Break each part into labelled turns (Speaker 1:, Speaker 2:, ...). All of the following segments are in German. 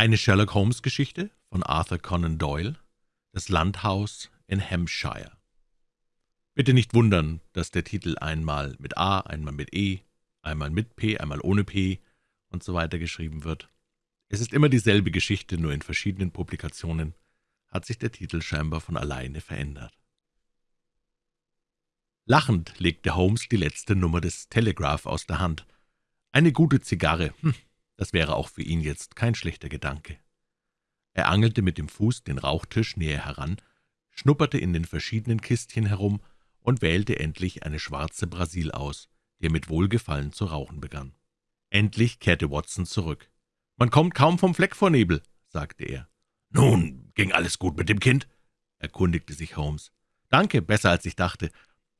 Speaker 1: Eine Sherlock-Holmes-Geschichte von Arthur Conan Doyle, Das Landhaus in Hampshire. Bitte nicht wundern, dass der Titel einmal mit A, einmal mit E, einmal mit P, einmal ohne P und so weiter geschrieben wird. Es ist immer dieselbe Geschichte, nur in verschiedenen Publikationen hat sich der Titel scheinbar von alleine verändert. Lachend legte Holmes die letzte Nummer des Telegraph aus der Hand. Eine gute Zigarre, hm, das wäre auch für ihn jetzt kein schlechter Gedanke. Er angelte mit dem Fuß den Rauchtisch näher heran, schnupperte in den verschiedenen Kistchen herum und wählte endlich eine schwarze Brasil aus, die er mit Wohlgefallen zu rauchen begann. Endlich kehrte Watson zurück. »Man kommt kaum vom Fleck vor Nebel«, sagte er.
Speaker 2: »Nun, ging alles gut mit dem Kind?« erkundigte sich Holmes.
Speaker 1: »Danke, besser als ich dachte.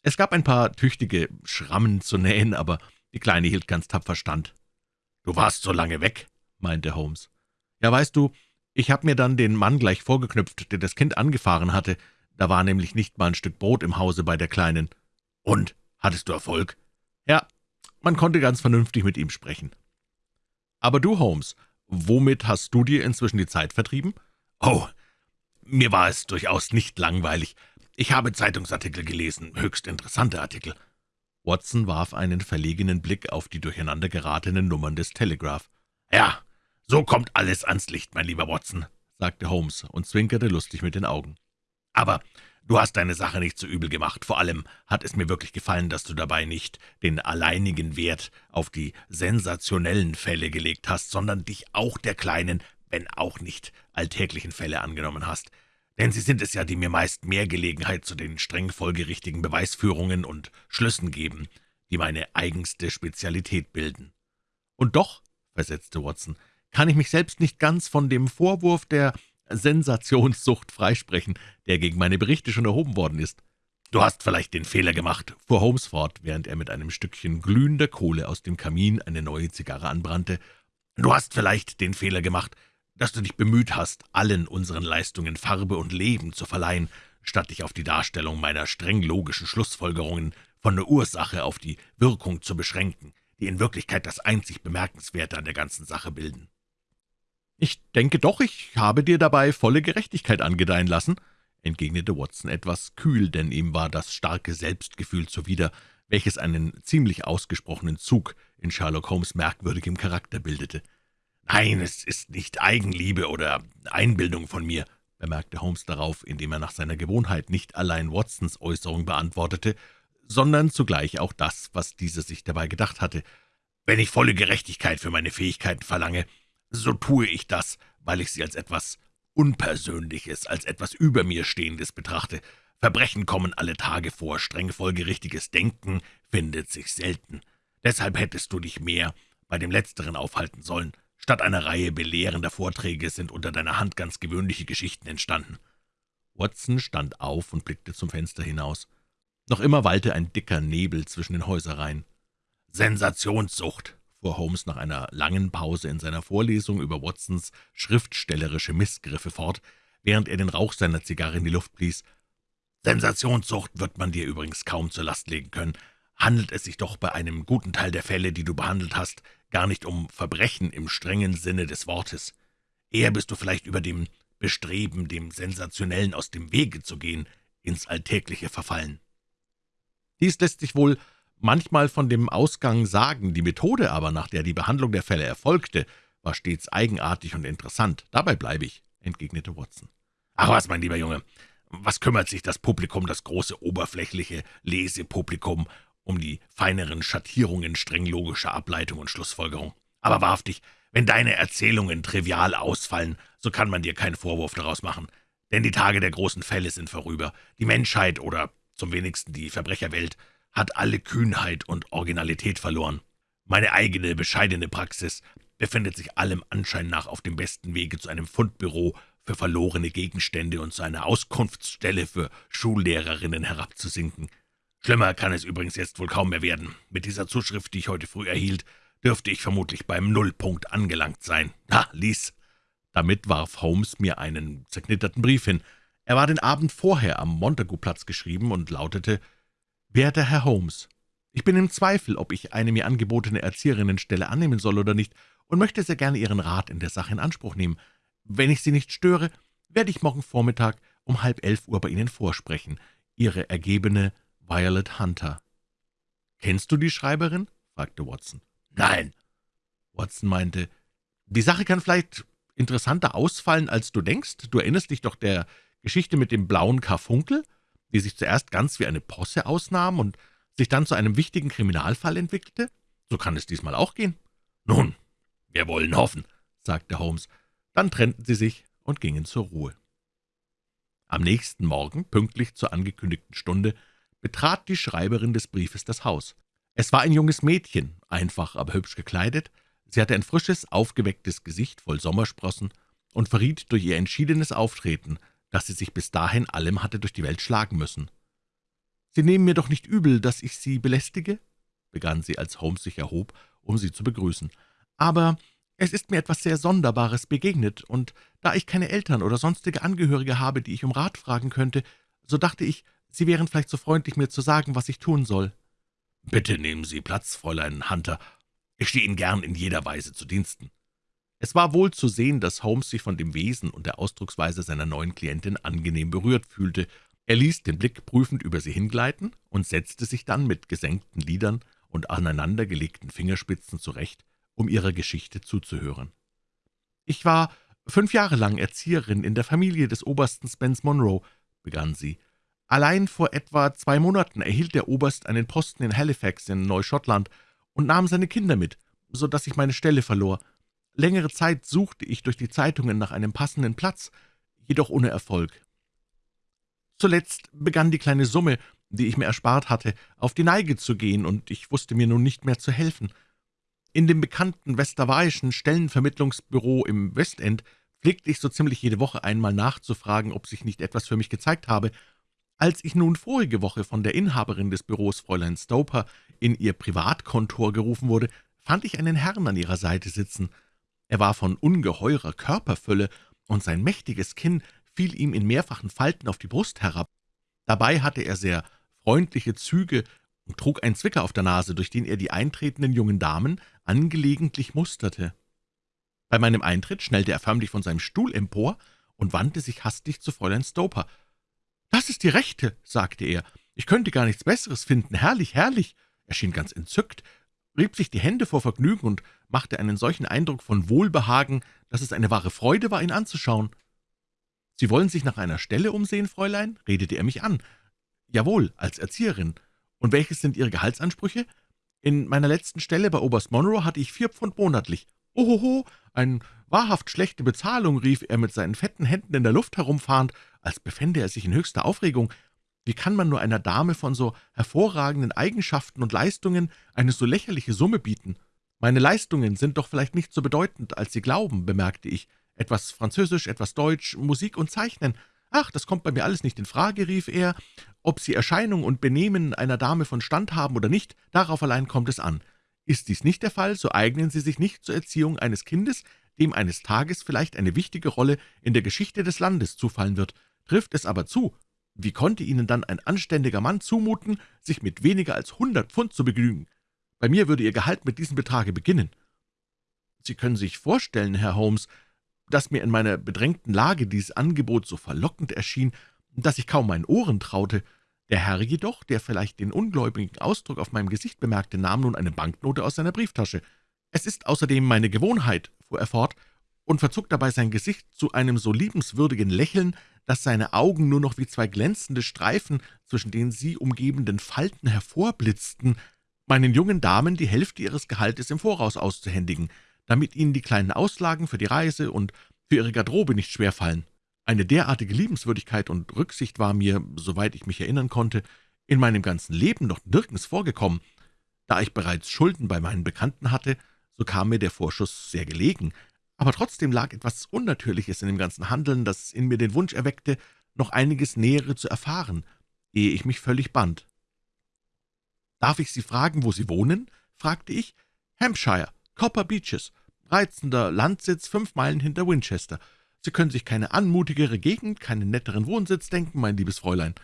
Speaker 1: Es gab ein paar tüchtige Schrammen zu nähen, aber die Kleine hielt ganz tapfer stand.«
Speaker 2: »Du warst so lange weg«, meinte Holmes.
Speaker 1: »Ja, weißt du, ich habe mir dann den Mann gleich vorgeknüpft, der das Kind angefahren hatte. Da war nämlich nicht mal ein Stück Brot im Hause bei der Kleinen.«
Speaker 2: »Und? Hattest du Erfolg?«
Speaker 1: »Ja, man konnte ganz vernünftig mit ihm sprechen.« »Aber du, Holmes, womit hast du dir inzwischen die Zeit vertrieben?«
Speaker 2: »Oh, mir war es durchaus nicht langweilig. Ich habe Zeitungsartikel gelesen, höchst interessante Artikel.«
Speaker 1: Watson warf einen verlegenen Blick auf die durcheinander geratenen Nummern des Telegraph.
Speaker 2: »Ja, so kommt alles ans Licht, mein lieber Watson«, sagte Holmes und zwinkerte lustig mit den Augen. »Aber du hast deine Sache nicht so übel gemacht. Vor allem hat es mir wirklich gefallen, dass du dabei nicht den alleinigen Wert auf die sensationellen Fälle gelegt hast, sondern dich auch der kleinen, wenn auch nicht alltäglichen Fälle angenommen hast denn Sie sind es ja, die mir meist mehr Gelegenheit zu den streng folgerichtigen Beweisführungen und Schlüssen geben, die meine eigenste Spezialität bilden.
Speaker 1: »Und doch«, versetzte Watson, »kann ich mich selbst nicht ganz von dem Vorwurf der Sensationssucht freisprechen, der gegen meine Berichte schon erhoben worden ist.«
Speaker 2: »Du hast vielleicht den Fehler gemacht«, fuhr Holmes fort, während er mit einem Stückchen glühender Kohle aus dem Kamin eine neue Zigarre anbrannte, »du hast vielleicht den Fehler gemacht, dass du dich bemüht hast, allen unseren Leistungen Farbe und Leben zu verleihen, statt dich auf die Darstellung meiner streng logischen Schlussfolgerungen von der Ursache auf die Wirkung zu beschränken, die in Wirklichkeit das einzig Bemerkenswerte an der ganzen Sache bilden.
Speaker 1: »Ich denke doch, ich habe dir dabei volle Gerechtigkeit angedeihen lassen«, entgegnete Watson etwas kühl, denn ihm war das starke Selbstgefühl zuwider, welches einen ziemlich ausgesprochenen Zug in Sherlock Holmes merkwürdigem Charakter bildete.
Speaker 2: »Nein, es ist nicht Eigenliebe oder Einbildung von mir«, bemerkte Holmes darauf, indem er nach seiner Gewohnheit nicht allein Watsons Äußerung beantwortete, sondern zugleich auch das, was dieser sich dabei gedacht hatte. »Wenn ich volle Gerechtigkeit für meine Fähigkeiten verlange, so tue ich das, weil ich sie als etwas Unpersönliches, als etwas über mir Stehendes betrachte. Verbrechen kommen alle Tage vor, streng folgerichtiges Denken findet sich selten. Deshalb hättest du dich mehr bei dem Letzteren aufhalten sollen. Statt einer Reihe belehrender Vorträge sind unter deiner Hand ganz gewöhnliche Geschichten entstanden.«
Speaker 1: Watson stand auf und blickte zum Fenster hinaus. Noch immer wallte ein dicker Nebel zwischen den Häuserreihen.
Speaker 2: »Sensationssucht«, fuhr Holmes nach einer langen Pause in seiner Vorlesung über Watsons schriftstellerische Missgriffe fort, während er den Rauch seiner Zigarre in die Luft blies. »Sensationssucht wird man dir übrigens kaum zur Last legen können. Handelt es sich doch bei einem guten Teil der Fälle, die du behandelt hast, gar nicht um Verbrechen im strengen Sinne des Wortes. Eher bist du vielleicht über dem Bestreben, dem Sensationellen aus dem Wege zu gehen, ins Alltägliche verfallen.
Speaker 1: Dies lässt sich wohl manchmal von dem Ausgang sagen, die Methode aber, nach der die Behandlung der Fälle erfolgte, war stets eigenartig und interessant. Dabei bleibe ich«, entgegnete Watson.
Speaker 2: »Ach was, mein lieber Junge, was kümmert sich das Publikum, das große, oberflächliche Lesepublikum, um die feineren Schattierungen streng logischer Ableitung und Schlussfolgerung. Aber wahrhaftig, wenn deine Erzählungen trivial ausfallen, so kann man dir keinen Vorwurf daraus machen. Denn die Tage der großen Fälle sind vorüber. Die Menschheit oder zum wenigsten die Verbrecherwelt hat alle Kühnheit und Originalität verloren. Meine eigene, bescheidene Praxis befindet sich allem Anschein nach auf dem besten Wege zu einem Fundbüro für verlorene Gegenstände und zu einer Auskunftsstelle für Schullehrerinnen herabzusinken. Schlimmer kann es übrigens jetzt wohl kaum mehr werden. Mit dieser Zuschrift, die ich heute früh erhielt, dürfte ich vermutlich beim Nullpunkt angelangt sein. Na, lies!«
Speaker 1: Damit warf Holmes mir einen zerknitterten Brief hin. Er war den Abend vorher am Montagu-Platz geschrieben und lautete, »Werter Herr Holmes, ich bin im Zweifel, ob ich eine mir angebotene Erzieherinnenstelle annehmen soll oder nicht, und möchte sehr gerne Ihren Rat in der Sache in Anspruch nehmen. Wenn ich Sie nicht störe, werde ich morgen Vormittag um halb elf Uhr bei Ihnen vorsprechen. Ihre ergebene Violet Hunter.« »Kennst du die Schreiberin?« fragte Watson.
Speaker 2: »Nein.«
Speaker 1: Watson meinte, »Die Sache kann vielleicht interessanter ausfallen, als du denkst. Du erinnerst dich doch der Geschichte mit dem blauen Karfunkel, die sich zuerst ganz wie eine Posse ausnahm und sich dann zu einem wichtigen Kriminalfall entwickelte? So kann es diesmal auch gehen.«
Speaker 2: »Nun, wir wollen hoffen«,
Speaker 1: sagte Holmes. Dann trennten sie sich und gingen zur Ruhe. Am nächsten Morgen, pünktlich zur angekündigten Stunde, betrat die Schreiberin des Briefes das Haus. Es war ein junges Mädchen, einfach, aber hübsch gekleidet. Sie hatte ein frisches, aufgewecktes Gesicht voll Sommersprossen und verriet durch ihr entschiedenes Auftreten, dass sie sich bis dahin allem hatte durch die Welt schlagen müssen. »Sie nehmen mir doch nicht übel, dass ich Sie belästige?« begann sie, als Holmes sich erhob, um sie zu begrüßen. »Aber es ist mir etwas sehr Sonderbares begegnet, und da ich keine Eltern oder sonstige Angehörige habe, die ich um Rat fragen könnte, so dachte ich, Sie wären vielleicht so freundlich, mir zu sagen, was ich tun soll.«
Speaker 2: »Bitte nehmen Sie Platz, Fräulein Hunter. Ich stehe Ihnen gern in jeder Weise zu Diensten.«
Speaker 1: Es war wohl zu sehen, dass Holmes sich von dem Wesen und der Ausdrucksweise seiner neuen Klientin angenehm berührt fühlte. Er ließ den Blick prüfend über sie hingleiten und setzte sich dann mit gesenkten Lidern und aneinandergelegten Fingerspitzen zurecht, um ihrer Geschichte zuzuhören. »Ich war fünf Jahre lang Erzieherin in der Familie des Obersten Spence Monroe«, begann sie. »Allein vor etwa zwei Monaten erhielt der Oberst einen Posten in Halifax in Neuschottland und nahm seine Kinder mit, so dass ich meine Stelle verlor. Längere Zeit suchte ich durch die Zeitungen nach einem passenden Platz, jedoch ohne Erfolg. Zuletzt begann die kleine Summe, die ich mir erspart hatte, auf die Neige zu gehen, und ich wusste mir nun nicht mehr zu helfen. In dem bekannten westerweiischen Stellenvermittlungsbüro im Westend pflegte ich so ziemlich jede Woche einmal nachzufragen, ob sich nicht etwas für mich gezeigt habe. Als ich nun vorige Woche von der Inhaberin des Büros, Fräulein Stoper, in ihr Privatkontor gerufen wurde, fand ich einen Herrn an ihrer Seite sitzen. Er war von ungeheurer Körperfülle, und sein mächtiges Kinn fiel ihm in mehrfachen Falten auf die Brust herab. Dabei hatte er sehr freundliche Züge und trug einen Zwicker auf der Nase, durch den er die eintretenden jungen Damen angelegentlich musterte. Bei meinem Eintritt schnellte er förmlich von seinem Stuhl empor und wandte sich hastig zu Fräulein Stoper. »Das ist die Rechte«, sagte er. »Ich könnte gar nichts Besseres finden. Herrlich, herrlich!« Er schien ganz entzückt, rieb sich die Hände vor Vergnügen und machte einen solchen Eindruck von Wohlbehagen, dass es eine wahre Freude war, ihn anzuschauen. »Sie wollen sich nach einer Stelle umsehen, Fräulein?« redete er mich an. »Jawohl, als Erzieherin. Und welches sind Ihre Gehaltsansprüche? In meiner letzten Stelle bei Oberst Monroe hatte ich vier Pfund monatlich. Ohoho, eine wahrhaft schlechte Bezahlung«, rief er mit seinen fetten Händen in der Luft herumfahrend, als befände er sich in höchster Aufregung. »Wie kann man nur einer Dame von so hervorragenden Eigenschaften und Leistungen eine so lächerliche Summe bieten? Meine Leistungen sind doch vielleicht nicht so bedeutend, als Sie glauben«, bemerkte ich. »Etwas Französisch, etwas Deutsch, Musik und Zeichnen. »Ach, das kommt bei mir alles nicht in Frage«, rief er. »Ob Sie Erscheinung und Benehmen einer Dame von Stand haben oder nicht, darauf allein kommt es an. Ist dies nicht der Fall, so eignen Sie sich nicht zur Erziehung eines Kindes, dem eines Tages vielleicht eine wichtige Rolle in der Geschichte des Landes zufallen wird. Trifft es aber zu, wie konnte Ihnen dann ein anständiger Mann zumuten, sich mit weniger als hundert Pfund zu begnügen? Bei mir würde Ihr Gehalt mit diesem Betrage beginnen.« »Sie können sich vorstellen, Herr Holmes, dass mir in meiner bedrängten Lage dieses Angebot so verlockend erschien, dass ich kaum meinen Ohren traute. Der Herr jedoch, der vielleicht den ungläubigen Ausdruck auf meinem Gesicht bemerkte, nahm nun eine Banknote aus seiner Brieftasche. »Es ist außerdem meine Gewohnheit«, fuhr er fort, und verzog dabei sein Gesicht zu einem so liebenswürdigen Lächeln, dass seine Augen nur noch wie zwei glänzende Streifen zwischen den sie umgebenden Falten hervorblitzten, meinen jungen Damen die Hälfte ihres Gehaltes im Voraus auszuhändigen – damit Ihnen die kleinen Auslagen für die Reise und für Ihre Garderobe nicht schwerfallen. Eine derartige Liebenswürdigkeit und Rücksicht war mir, soweit ich mich erinnern konnte, in meinem ganzen Leben noch nirgends vorgekommen. Da ich bereits Schulden bei meinen Bekannten hatte, so kam mir der Vorschuss sehr gelegen, aber trotzdem lag etwas Unnatürliches in dem ganzen Handeln, das in mir den Wunsch erweckte, noch einiges Nähere zu erfahren, ehe ich mich völlig band. »Darf ich Sie fragen, wo Sie wohnen?« fragte ich. »Hampshire, Copper Beaches reizender Landsitz fünf Meilen hinter Winchester. Sie können sich keine anmutigere Gegend, keinen netteren Wohnsitz denken, mein liebes Fräulein.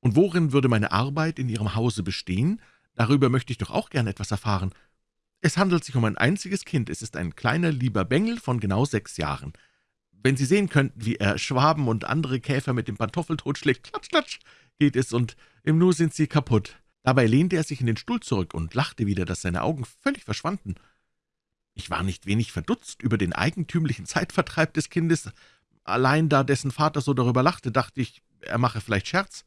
Speaker 1: Und worin würde meine Arbeit in Ihrem Hause bestehen? Darüber möchte ich doch auch gern etwas erfahren. Es handelt sich um ein einziges Kind. Es ist ein kleiner, lieber Bengel von genau sechs Jahren. Wenn Sie sehen könnten, wie er Schwaben und andere Käfer mit dem Pantoffel totschlägt, klatsch, klatsch, geht es, und im Nu sind sie kaputt. Dabei lehnte er sich in den Stuhl zurück und lachte wieder, dass seine Augen völlig verschwanden. Ich war nicht wenig verdutzt über den eigentümlichen Zeitvertreib des Kindes. Allein da dessen Vater so darüber lachte, dachte ich, er mache vielleicht Scherz.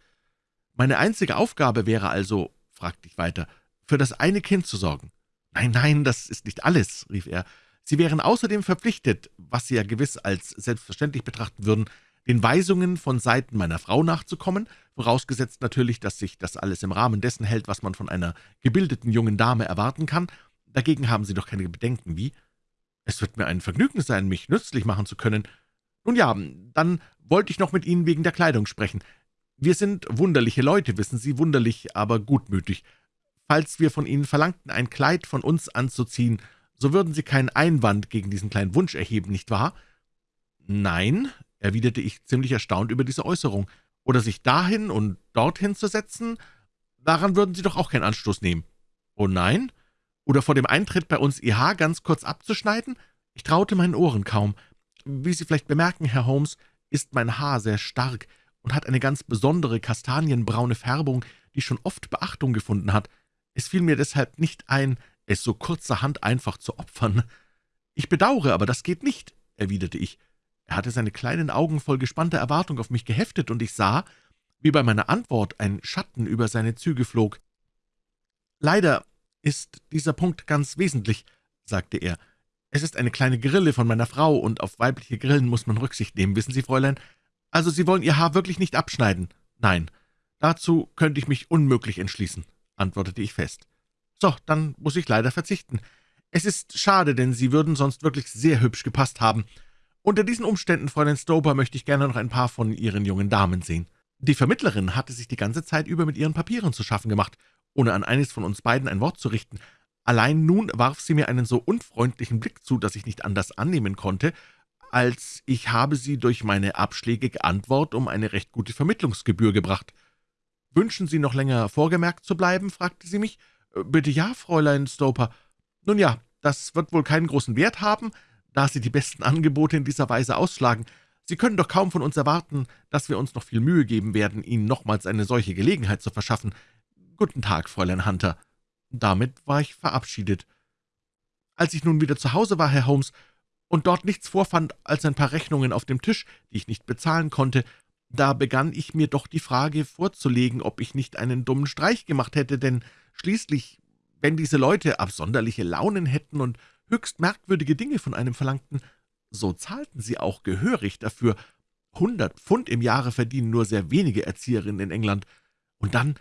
Speaker 1: Meine einzige Aufgabe wäre also, fragte ich weiter, für das eine Kind zu sorgen. »Nein, nein, das ist nicht alles«, rief er. »Sie wären außerdem verpflichtet, was Sie ja gewiss als selbstverständlich betrachten würden, den Weisungen von Seiten meiner Frau nachzukommen, vorausgesetzt natürlich, dass sich das alles im Rahmen dessen hält, was man von einer gebildeten jungen Dame erwarten kann. Dagegen haben Sie doch keine Bedenken, wie? Es wird mir ein Vergnügen sein, mich nützlich machen zu können. Nun ja, dann wollte ich noch mit Ihnen wegen der Kleidung sprechen. Wir sind wunderliche Leute, wissen Sie, wunderlich, aber gutmütig. Falls wir von Ihnen verlangten, ein Kleid von uns anzuziehen, so würden Sie keinen Einwand gegen diesen kleinen Wunsch erheben, nicht wahr?« »Nein«, erwiderte ich ziemlich erstaunt über diese Äußerung, »oder sich dahin und dorthin zu setzen, daran würden Sie doch auch keinen Anstoß nehmen.« »Oh nein? Oder vor dem Eintritt bei uns Ihr Haar ganz kurz abzuschneiden?« Ich traute meinen Ohren kaum. »Wie Sie vielleicht bemerken, Herr Holmes, ist mein Haar sehr stark und hat eine ganz besondere kastanienbraune Färbung, die schon oft Beachtung gefunden hat. Es fiel mir deshalb nicht ein, es so kurzerhand einfach zu opfern. »Ich bedauere, aber das geht nicht«, erwiderte ich. Er hatte seine kleinen Augen voll gespannter Erwartung auf mich geheftet, und ich sah, wie bei meiner Antwort ein Schatten über seine Züge flog. »Leider ist dieser Punkt ganz wesentlich«, sagte er. »Es ist eine kleine Grille von meiner Frau, und auf weibliche Grillen muss man Rücksicht nehmen, wissen Sie, Fräulein. Also Sie wollen Ihr Haar wirklich nicht abschneiden?« »Nein, dazu könnte ich mich unmöglich entschließen.« antwortete ich fest. »So, dann muss ich leider verzichten. Es ist schade, denn Sie würden sonst wirklich sehr hübsch gepasst haben. Unter diesen Umständen, Fräulein Stoper, möchte ich gerne noch ein paar von Ihren jungen Damen sehen.« Die Vermittlerin hatte sich die ganze Zeit über mit ihren Papieren zu schaffen gemacht, ohne an eines von uns beiden ein Wort zu richten. Allein nun warf sie mir einen so unfreundlichen Blick zu, dass ich nicht anders annehmen konnte, als ich habe sie durch meine abschlägige Antwort um eine recht gute Vermittlungsgebühr gebracht. »Wünschen Sie noch länger vorgemerkt zu bleiben?« fragte sie mich. Äh, »Bitte ja, Fräulein Stoper. Nun ja, das wird wohl keinen großen Wert haben, da Sie die besten Angebote in dieser Weise ausschlagen. Sie können doch kaum von uns erwarten, dass wir uns noch viel Mühe geben werden, Ihnen nochmals eine solche Gelegenheit zu verschaffen. Guten Tag, Fräulein Hunter.« Damit war ich verabschiedet. Als ich nun wieder zu Hause war, Herr Holmes, und dort nichts vorfand als ein paar Rechnungen auf dem Tisch, die ich nicht bezahlen konnte, da begann ich mir doch die Frage vorzulegen, ob ich nicht einen dummen Streich gemacht hätte, denn schließlich, wenn diese Leute absonderliche Launen hätten und höchst merkwürdige Dinge von einem verlangten, so zahlten sie auch gehörig dafür. Hundert Pfund im Jahre verdienen nur sehr wenige Erzieherinnen in England. Und dann,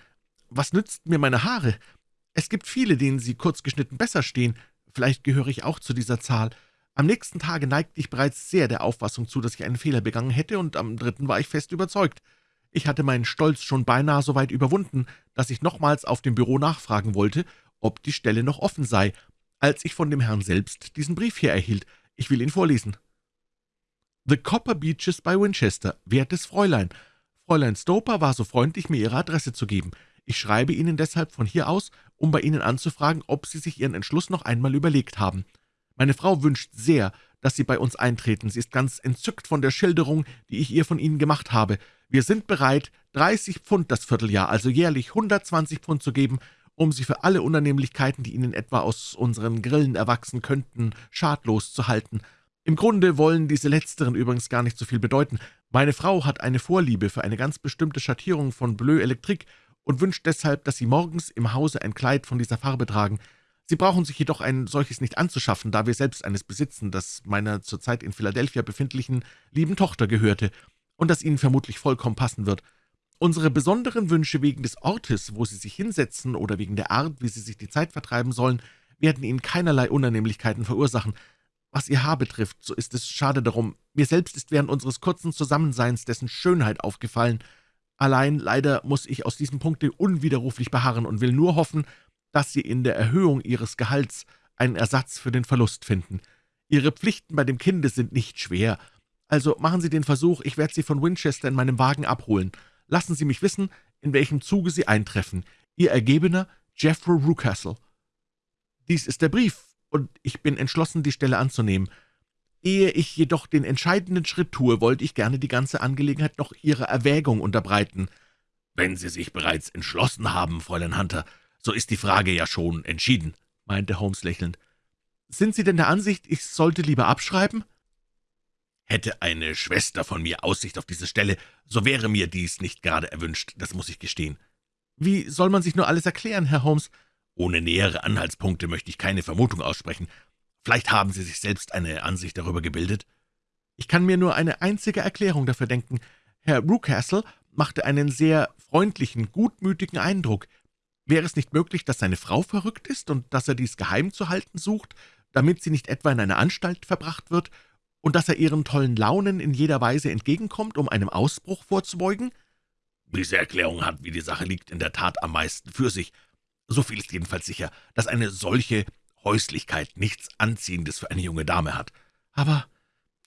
Speaker 1: was nützten mir meine Haare? Es gibt viele, denen sie kurz geschnitten besser stehen. Vielleicht gehöre ich auch zu dieser Zahl. Am nächsten Tage neigte ich bereits sehr der Auffassung zu, dass ich einen Fehler begangen hätte, und am dritten war ich fest überzeugt. Ich hatte meinen Stolz schon beinahe so weit überwunden, dass ich nochmals auf dem Büro nachfragen wollte, ob die Stelle noch offen sei, als ich von dem Herrn selbst diesen Brief hier erhielt. Ich will ihn vorlesen. »The Copper Beeches bei Winchester, wertes Fräulein. Fräulein Stoper war so freundlich, mir ihre Adresse zu geben. Ich schreibe Ihnen deshalb von hier aus, um bei Ihnen anzufragen, ob Sie sich Ihren Entschluss noch einmal überlegt haben. Meine Frau wünscht sehr, dass Sie bei uns eintreten. Sie ist ganz entzückt von der Schilderung, die ich ihr von Ihnen gemacht habe. Wir sind bereit, 30 Pfund das Vierteljahr, also jährlich 120 Pfund zu geben, um Sie für alle Unannehmlichkeiten, die Ihnen etwa aus unseren Grillen erwachsen könnten, schadlos zu halten. Im Grunde wollen diese letzteren übrigens gar nicht so viel bedeuten. Meine Frau hat eine Vorliebe für eine ganz bestimmte Schattierung von Bleu Elektrik und wünscht deshalb, dass Sie morgens im Hause ein Kleid von dieser Farbe tragen. Sie brauchen sich jedoch ein solches nicht anzuschaffen, da wir selbst eines besitzen, das meiner zurzeit in Philadelphia befindlichen lieben Tochter gehörte und das Ihnen vermutlich vollkommen passen wird. Unsere besonderen Wünsche wegen des Ortes, wo Sie sich hinsetzen, oder wegen der Art, wie Sie sich die Zeit vertreiben sollen, werden Ihnen keinerlei Unannehmlichkeiten verursachen. Was Ihr Haar betrifft, so ist es schade darum. Mir selbst ist während unseres kurzen Zusammenseins dessen Schönheit aufgefallen. Allein leider muss ich aus diesem Punkte unwiderruflich beharren und will nur hoffen, dass Sie in der Erhöhung Ihres Gehalts einen Ersatz für den Verlust finden. Ihre Pflichten bei dem Kinde sind nicht schwer. Also machen Sie den Versuch, ich werde Sie von Winchester in meinem Wagen abholen. Lassen Sie mich wissen, in welchem Zuge Sie eintreffen. Ihr Ergebener Jeffrey Rucastle.« Dies ist der Brief, und ich bin entschlossen, die Stelle anzunehmen. Ehe ich jedoch den entscheidenden Schritt tue, wollte ich gerne die ganze Angelegenheit noch Ihrer Erwägung unterbreiten.«
Speaker 2: »Wenn Sie sich bereits entschlossen haben, Fräulein Hunter, so ist die Frage ja schon entschieden«, meinte Holmes lächelnd.
Speaker 1: »Sind Sie denn der Ansicht, ich sollte lieber abschreiben?«
Speaker 2: Hätte eine Schwester von mir Aussicht auf diese Stelle, so wäre mir dies nicht gerade erwünscht, das muss ich gestehen.«
Speaker 1: »Wie soll man sich nur alles erklären, Herr Holmes?«
Speaker 2: »Ohne nähere Anhaltspunkte möchte ich keine Vermutung aussprechen. Vielleicht haben Sie sich selbst eine Ansicht darüber gebildet?«
Speaker 1: »Ich kann mir nur eine einzige Erklärung dafür denken. Herr Rucastle machte einen sehr freundlichen, gutmütigen Eindruck. Wäre es nicht möglich, dass seine Frau verrückt ist und dass er dies geheim zu halten sucht, damit sie nicht etwa in eine Anstalt verbracht wird und dass er ihren tollen Launen in jeder Weise entgegenkommt, um einem Ausbruch vorzubeugen?«
Speaker 2: »Diese Erklärung hat, wie die Sache liegt, in der Tat am meisten für sich. So viel ist jedenfalls sicher, dass eine solche Häuslichkeit nichts Anziehendes für eine junge Dame hat.«
Speaker 1: »Aber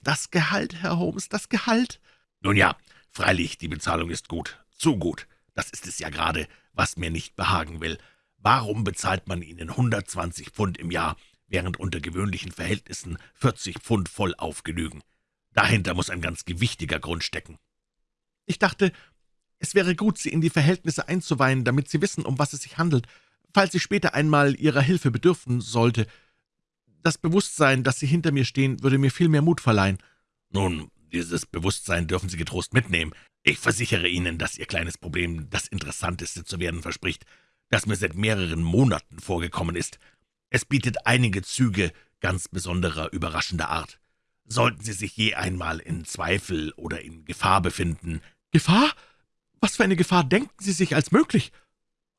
Speaker 1: das Gehalt, Herr Holmes, das Gehalt?«
Speaker 2: »Nun ja, freilich, die Bezahlung ist gut, zu gut. Das ist es ja gerade, was mir nicht behagen will. Warum bezahlt man Ihnen 120 Pfund im Jahr, während unter gewöhnlichen Verhältnissen 40 Pfund vollauf genügen. Dahinter muss ein ganz gewichtiger Grund stecken.
Speaker 1: Ich dachte, es wäre gut, Sie in die Verhältnisse einzuweihen, damit Sie wissen, um was es sich handelt, falls ich später einmal Ihrer Hilfe bedürfen sollte. Das Bewusstsein, dass Sie hinter mir stehen, würde mir viel mehr Mut verleihen.«
Speaker 2: »Nun, dieses Bewusstsein dürfen Sie getrost mitnehmen. Ich versichere Ihnen, dass Ihr kleines Problem das Interessanteste zu werden verspricht, das mir seit mehreren Monaten vorgekommen ist. Es bietet einige Züge ganz besonderer, überraschender Art. Sollten Sie sich je einmal in Zweifel oder in Gefahr befinden.
Speaker 1: »Gefahr? Was für eine Gefahr denken Sie sich als möglich?«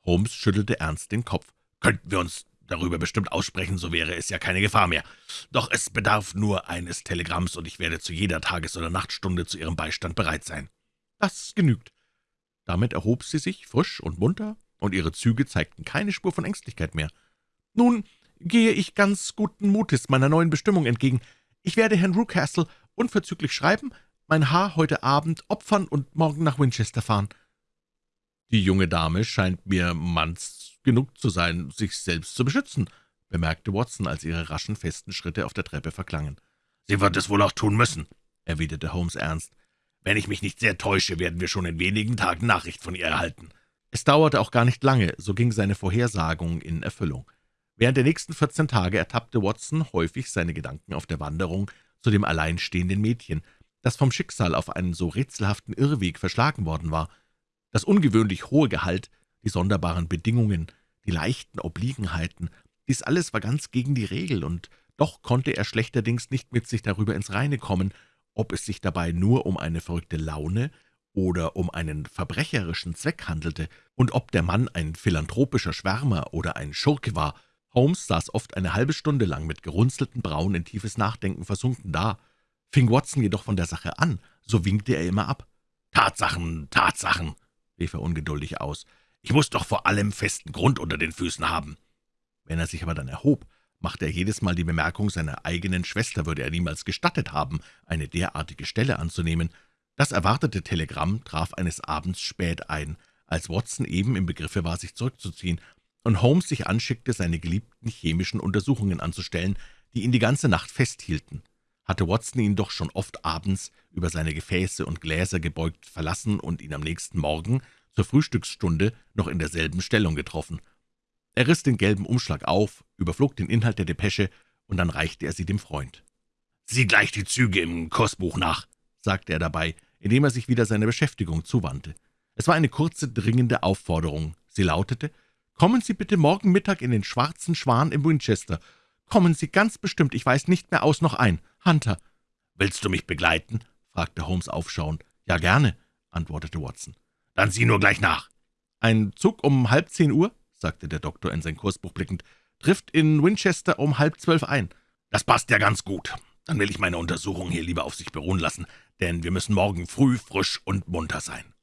Speaker 2: Holmes schüttelte ernst den Kopf. »Könnten wir uns darüber bestimmt aussprechen, so wäre es ja keine Gefahr mehr. Doch es bedarf nur eines Telegramms, und ich werde zu jeder Tages- oder Nachtstunde zu Ihrem Beistand bereit sein.«
Speaker 1: »Das genügt.« Damit erhob sie sich, frisch und munter, und ihre Züge zeigten keine Spur von Ängstlichkeit mehr. »Nun, gehe ich ganz guten Mutes meiner neuen Bestimmung entgegen. Ich werde Herrn Rucastle unverzüglich schreiben, mein Haar heute Abend opfern und morgen nach Winchester fahren.«
Speaker 2: »Die junge Dame scheint mir manns genug zu sein, sich selbst zu beschützen«, bemerkte Watson, als ihre raschen, festen Schritte auf der Treppe verklangen. »Sie wird es wohl auch tun müssen«, erwiderte Holmes ernst. »Wenn ich mich nicht sehr täusche, werden wir schon in wenigen Tagen Nachricht von ihr erhalten.«
Speaker 1: Es dauerte auch gar nicht lange, so ging seine Vorhersagung in Erfüllung. Während der nächsten 14 Tage ertappte Watson häufig seine Gedanken auf der Wanderung zu dem alleinstehenden Mädchen, das vom Schicksal auf einen so rätselhaften Irrweg verschlagen worden war. Das ungewöhnlich hohe Gehalt, die sonderbaren Bedingungen, die leichten Obliegenheiten, dies alles war ganz gegen die Regel, und doch konnte er schlechterdings nicht mit sich darüber ins Reine kommen, ob es sich dabei nur um eine verrückte Laune oder um einen verbrecherischen Zweck handelte, und ob der Mann ein philanthropischer Schwärmer oder ein Schurke war, Holmes saß oft eine halbe Stunde lang mit gerunzelten Brauen in tiefes Nachdenken versunken da. Fing Watson jedoch von der Sache an, so winkte er immer ab.
Speaker 2: »Tatsachen, Tatsachen«, rief er ungeduldig aus. »Ich muss doch vor allem festen Grund unter den Füßen haben.«
Speaker 1: Wenn er sich aber dann erhob, machte er jedes Mal die Bemerkung, seiner eigenen Schwester würde er niemals gestattet haben, eine derartige Stelle anzunehmen. Das erwartete Telegramm traf eines Abends spät ein, als Watson eben im Begriffe war, sich zurückzuziehen und Holmes sich anschickte, seine geliebten chemischen Untersuchungen anzustellen, die ihn die ganze Nacht festhielten. Hatte Watson ihn doch schon oft abends über seine Gefäße und Gläser gebeugt verlassen und ihn am nächsten Morgen zur Frühstücksstunde noch in derselben Stellung getroffen. Er riss den gelben Umschlag auf, überflog den Inhalt der Depesche, und dann reichte er sie dem Freund.
Speaker 2: »Sieh gleich die Züge im Kursbuch nach«, sagte er dabei, indem er sich wieder seiner Beschäftigung zuwandte.
Speaker 1: Es war eine kurze, dringende Aufforderung. Sie lautete, »Kommen Sie bitte morgen Mittag in den Schwarzen Schwan im Winchester. Kommen Sie ganz bestimmt, ich weiß nicht mehr aus noch ein. Hunter.«
Speaker 2: »Willst du mich begleiten?« fragte Holmes aufschauend.
Speaker 1: »Ja, gerne«, antwortete Watson.
Speaker 2: »Dann sieh nur gleich nach.«
Speaker 1: »Ein Zug um halb zehn Uhr?« sagte der Doktor in sein Kursbuch blickend. »Trifft in Winchester um halb zwölf ein.«
Speaker 2: »Das passt ja ganz gut. Dann will ich meine Untersuchung hier lieber auf sich beruhen lassen, denn wir müssen morgen früh frisch und munter sein.«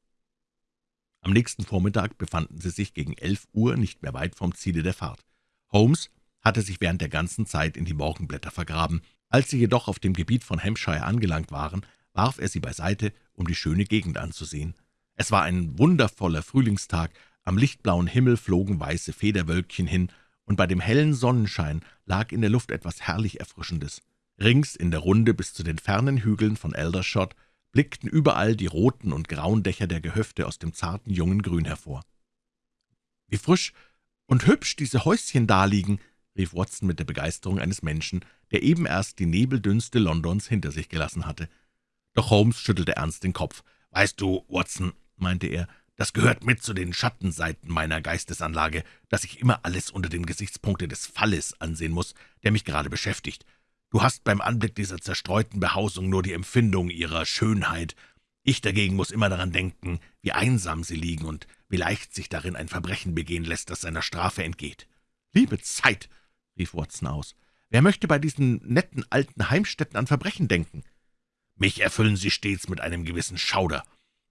Speaker 1: am nächsten Vormittag befanden sie sich gegen elf Uhr nicht mehr weit vom Ziele der Fahrt. Holmes hatte sich während der ganzen Zeit in die Morgenblätter vergraben. Als sie jedoch auf dem Gebiet von Hampshire angelangt waren, warf er sie beiseite, um die schöne Gegend anzusehen. Es war ein wundervoller Frühlingstag, am lichtblauen Himmel flogen weiße Federwölkchen hin, und bei dem hellen Sonnenschein lag in der Luft etwas herrlich Erfrischendes. Rings in der Runde bis zu den fernen Hügeln von Eldershot blickten überall die roten und grauen Dächer der Gehöfte aus dem zarten jungen Grün hervor. »Wie frisch und hübsch diese Häuschen daliegen«, rief Watson mit der Begeisterung eines Menschen, der eben erst die Nebeldünste Londons hinter sich gelassen hatte. Doch Holmes schüttelte ernst den Kopf. »Weißt du, Watson«, meinte er, »das gehört mit zu den Schattenseiten meiner Geistesanlage, dass ich immer alles unter dem Gesichtspunkte des Falles ansehen muss, der mich gerade beschäftigt. Du hast beim Anblick dieser zerstreuten Behausung nur die Empfindung ihrer Schönheit. Ich dagegen muss immer daran denken, wie einsam sie liegen und wie leicht sich darin ein Verbrechen begehen lässt, das seiner Strafe entgeht. »Liebe Zeit«, rief Watson aus, »wer möchte bei diesen netten alten Heimstätten an Verbrechen denken?« »Mich erfüllen sie stets mit einem gewissen Schauder.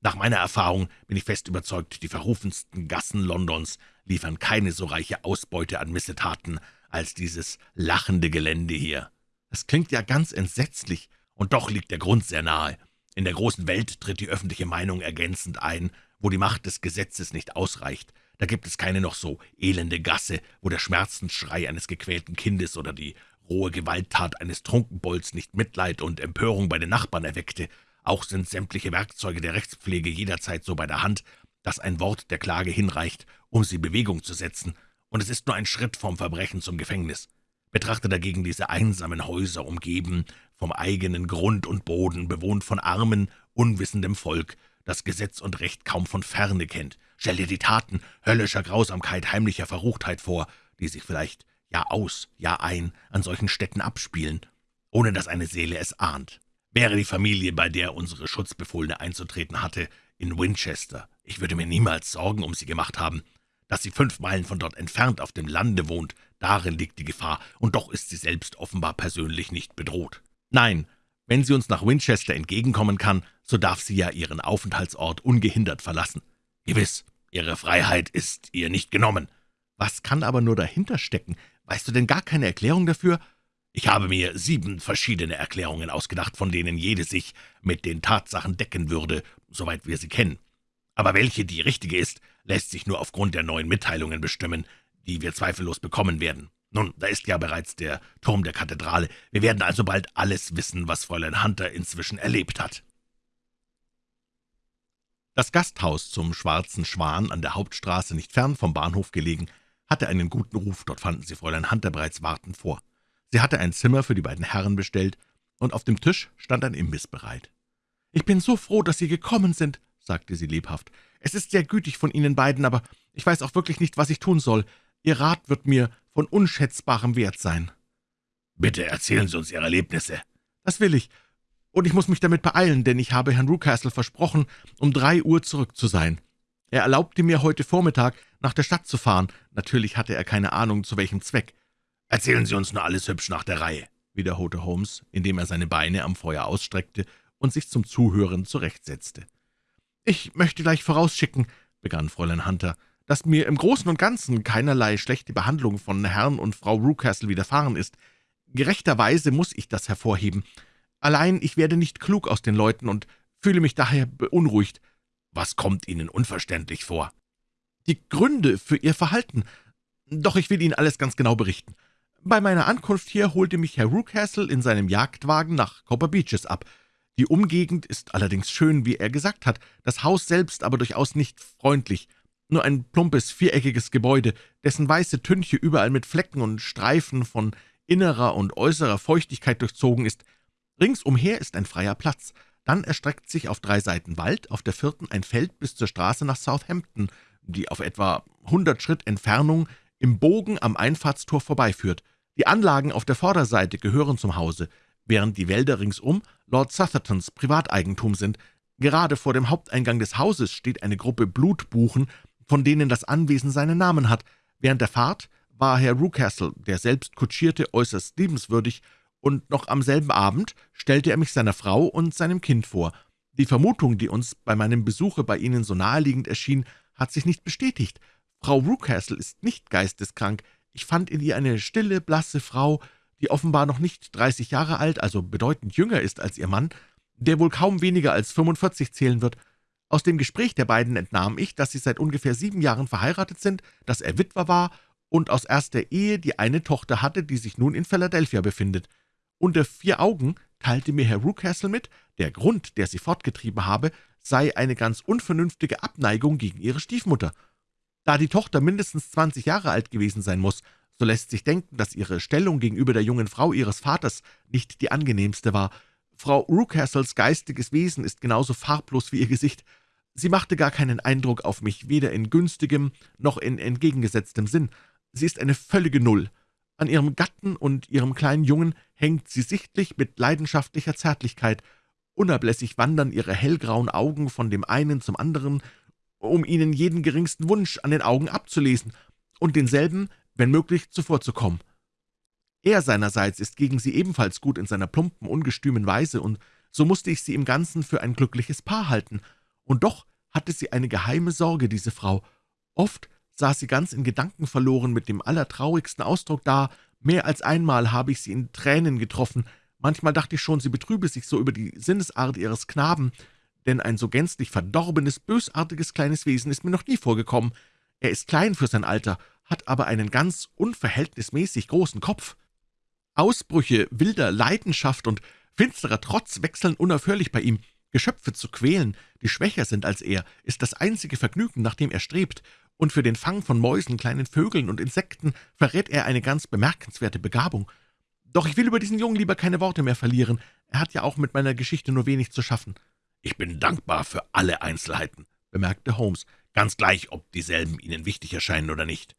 Speaker 1: Nach meiner Erfahrung bin ich fest überzeugt, die verrufensten Gassen Londons liefern keine so reiche Ausbeute an Missetaten als dieses lachende Gelände hier. Das klingt ja ganz entsetzlich, und doch liegt der Grund sehr nahe. In der großen Welt tritt die öffentliche Meinung ergänzend ein, wo die Macht des Gesetzes nicht ausreicht. Da gibt es keine noch so elende Gasse, wo der Schmerzensschrei eines gequälten Kindes oder die rohe Gewalttat eines Trunkenbolds nicht Mitleid und Empörung bei den Nachbarn erweckte. Auch sind sämtliche Werkzeuge der Rechtspflege jederzeit so bei der Hand, dass ein Wort der Klage hinreicht, um sie Bewegung zu setzen, und es ist nur ein Schritt vom Verbrechen zum Gefängnis. Betrachte dagegen diese einsamen Häuser, umgeben vom eigenen Grund und Boden, bewohnt von armen, unwissendem Volk, das Gesetz und Recht kaum von Ferne kennt. Stell dir die Taten höllischer Grausamkeit, heimlicher Verruchtheit vor, die sich vielleicht Jahr aus, Jahr ein an solchen Städten abspielen, ohne dass eine Seele es ahnt. Wäre die Familie, bei der unsere Schutzbefohlene einzutreten hatte, in Winchester, ich würde mir niemals Sorgen um sie gemacht haben. Dass sie fünf Meilen von dort entfernt auf dem Lande wohnt, darin liegt die Gefahr, und doch ist sie selbst offenbar persönlich nicht bedroht. Nein, wenn sie uns nach Winchester entgegenkommen kann, so darf sie ja ihren Aufenthaltsort ungehindert verlassen. Gewiss, ihre Freiheit ist ihr nicht genommen. Was kann aber nur dahinter stecken? Weißt du denn gar keine Erklärung dafür? Ich habe mir sieben verschiedene Erklärungen ausgedacht, von denen jede sich mit den Tatsachen decken würde, soweit wir sie kennen. Aber welche die richtige ist, lässt sich nur aufgrund der neuen Mitteilungen bestimmen, die wir zweifellos bekommen werden. Nun, da ist ja bereits der Turm der Kathedrale. Wir werden also bald alles wissen, was Fräulein Hunter inzwischen erlebt hat.« Das Gasthaus zum Schwarzen Schwan, an der Hauptstraße nicht fern vom Bahnhof gelegen, hatte einen guten Ruf, dort fanden sie Fräulein Hunter bereits warten vor. Sie hatte ein Zimmer für die beiden Herren bestellt, und auf dem Tisch stand ein Imbiss bereit. »Ich bin so froh, dass Sie gekommen sind«, sagte sie lebhaft. »Es ist sehr gütig von Ihnen beiden, aber ich weiß auch wirklich nicht, was ich tun soll. Ihr Rat wird mir von unschätzbarem Wert sein.«
Speaker 2: »Bitte erzählen Sie uns Ihre Erlebnisse.«
Speaker 1: »Das will ich, und ich muss mich damit beeilen, denn ich habe Herrn Rucastle versprochen, um drei Uhr zurück zu sein. Er erlaubte mir, heute Vormittag nach der Stadt zu fahren. Natürlich hatte er keine Ahnung, zu welchem Zweck.
Speaker 2: »Erzählen Sie uns nur alles hübsch nach der Reihe«, wiederholte Holmes, indem er seine Beine am Feuer ausstreckte und sich zum Zuhören zurechtsetzte.
Speaker 1: »Ich möchte gleich vorausschicken«, begann Fräulein Hunter, »dass mir im Großen und Ganzen keinerlei schlechte Behandlung von Herrn und Frau Rucastle widerfahren ist. Gerechterweise muss ich das hervorheben. Allein ich werde nicht klug aus den Leuten und fühle mich daher beunruhigt.
Speaker 2: Was kommt Ihnen unverständlich vor?«
Speaker 1: »Die Gründe für Ihr Verhalten. Doch ich will Ihnen alles ganz genau berichten. Bei meiner Ankunft hier holte mich Herr Rucastle in seinem Jagdwagen nach Copper Beeches ab. Die Umgegend ist allerdings schön, wie er gesagt hat, das Haus selbst aber durchaus nicht freundlich. Nur ein plumpes, viereckiges Gebäude, dessen weiße Tünche überall mit Flecken und Streifen von innerer und äußerer Feuchtigkeit durchzogen ist. Ringsumher ist ein freier Platz. Dann erstreckt sich auf drei Seiten Wald, auf der vierten ein Feld bis zur Straße nach Southampton, die auf etwa hundert Schritt Entfernung im Bogen am Einfahrtstor vorbeiführt. Die Anlagen auf der Vorderseite gehören zum Hause während die Wälder ringsum Lord Southertons Privateigentum sind. Gerade vor dem Haupteingang des Hauses steht eine Gruppe Blutbuchen, von denen das Anwesen seinen Namen hat. Während der Fahrt war Herr Rucastle, der selbst kutschierte, äußerst liebenswürdig, und noch am selben Abend stellte er mich seiner Frau und seinem Kind vor. Die Vermutung, die uns bei meinem Besuche bei Ihnen so naheliegend erschien, hat sich nicht bestätigt. Frau Rucastle ist nicht geisteskrank. Ich fand in ihr eine stille, blasse Frau, die offenbar noch nicht 30 Jahre alt, also bedeutend jünger ist als ihr Mann, der wohl kaum weniger als 45 zählen wird. Aus dem Gespräch der beiden entnahm ich, dass sie seit ungefähr sieben Jahren verheiratet sind, dass er Witwer war und aus erster Ehe die eine Tochter hatte, die sich nun in Philadelphia befindet. Unter vier Augen teilte mir Herr Rucastle mit, der Grund, der sie fortgetrieben habe, sei eine ganz unvernünftige Abneigung gegen ihre Stiefmutter. Da die Tochter mindestens zwanzig Jahre alt gewesen sein muss, so lässt sich denken, dass ihre Stellung gegenüber der jungen Frau ihres Vaters nicht die angenehmste war. Frau Rucastles geistiges Wesen ist genauso farblos wie ihr Gesicht. Sie machte gar keinen Eindruck auf mich, weder in günstigem noch in entgegengesetztem Sinn. Sie ist eine völlige Null. An ihrem Gatten und ihrem kleinen Jungen hängt sie sichtlich mit leidenschaftlicher Zärtlichkeit. Unablässig wandern ihre hellgrauen Augen von dem einen zum anderen, um ihnen jeden geringsten Wunsch an den Augen abzulesen und denselben, wenn möglich, zuvorzukommen. Er seinerseits ist gegen sie ebenfalls gut in seiner plumpen, ungestümen Weise, und so musste ich sie im Ganzen für ein glückliches Paar halten. Und doch hatte sie eine geheime Sorge, diese Frau. Oft saß sie ganz in Gedanken verloren mit dem allertraurigsten Ausdruck da, mehr als einmal habe ich sie in Tränen getroffen, Manchmal dachte ich schon, sie betrübe sich so über die Sinnesart ihres Knaben, denn ein so gänzlich verdorbenes, bösartiges kleines Wesen ist mir noch nie vorgekommen. Er ist klein für sein Alter, hat aber einen ganz unverhältnismäßig großen Kopf. Ausbrüche wilder Leidenschaft und finsterer Trotz wechseln unaufhörlich bei ihm. Geschöpfe zu quälen, die schwächer sind als er, ist das einzige Vergnügen, nach dem er strebt, und für den Fang von Mäusen, kleinen Vögeln und Insekten verrät er eine ganz bemerkenswerte Begabung. Doch ich will über diesen Jungen lieber keine Worte mehr verlieren. Er hat ja auch mit meiner Geschichte nur wenig zu schaffen.«
Speaker 2: »Ich bin dankbar für alle Einzelheiten«, bemerkte Holmes, »ganz gleich, ob dieselben Ihnen wichtig erscheinen oder nicht.«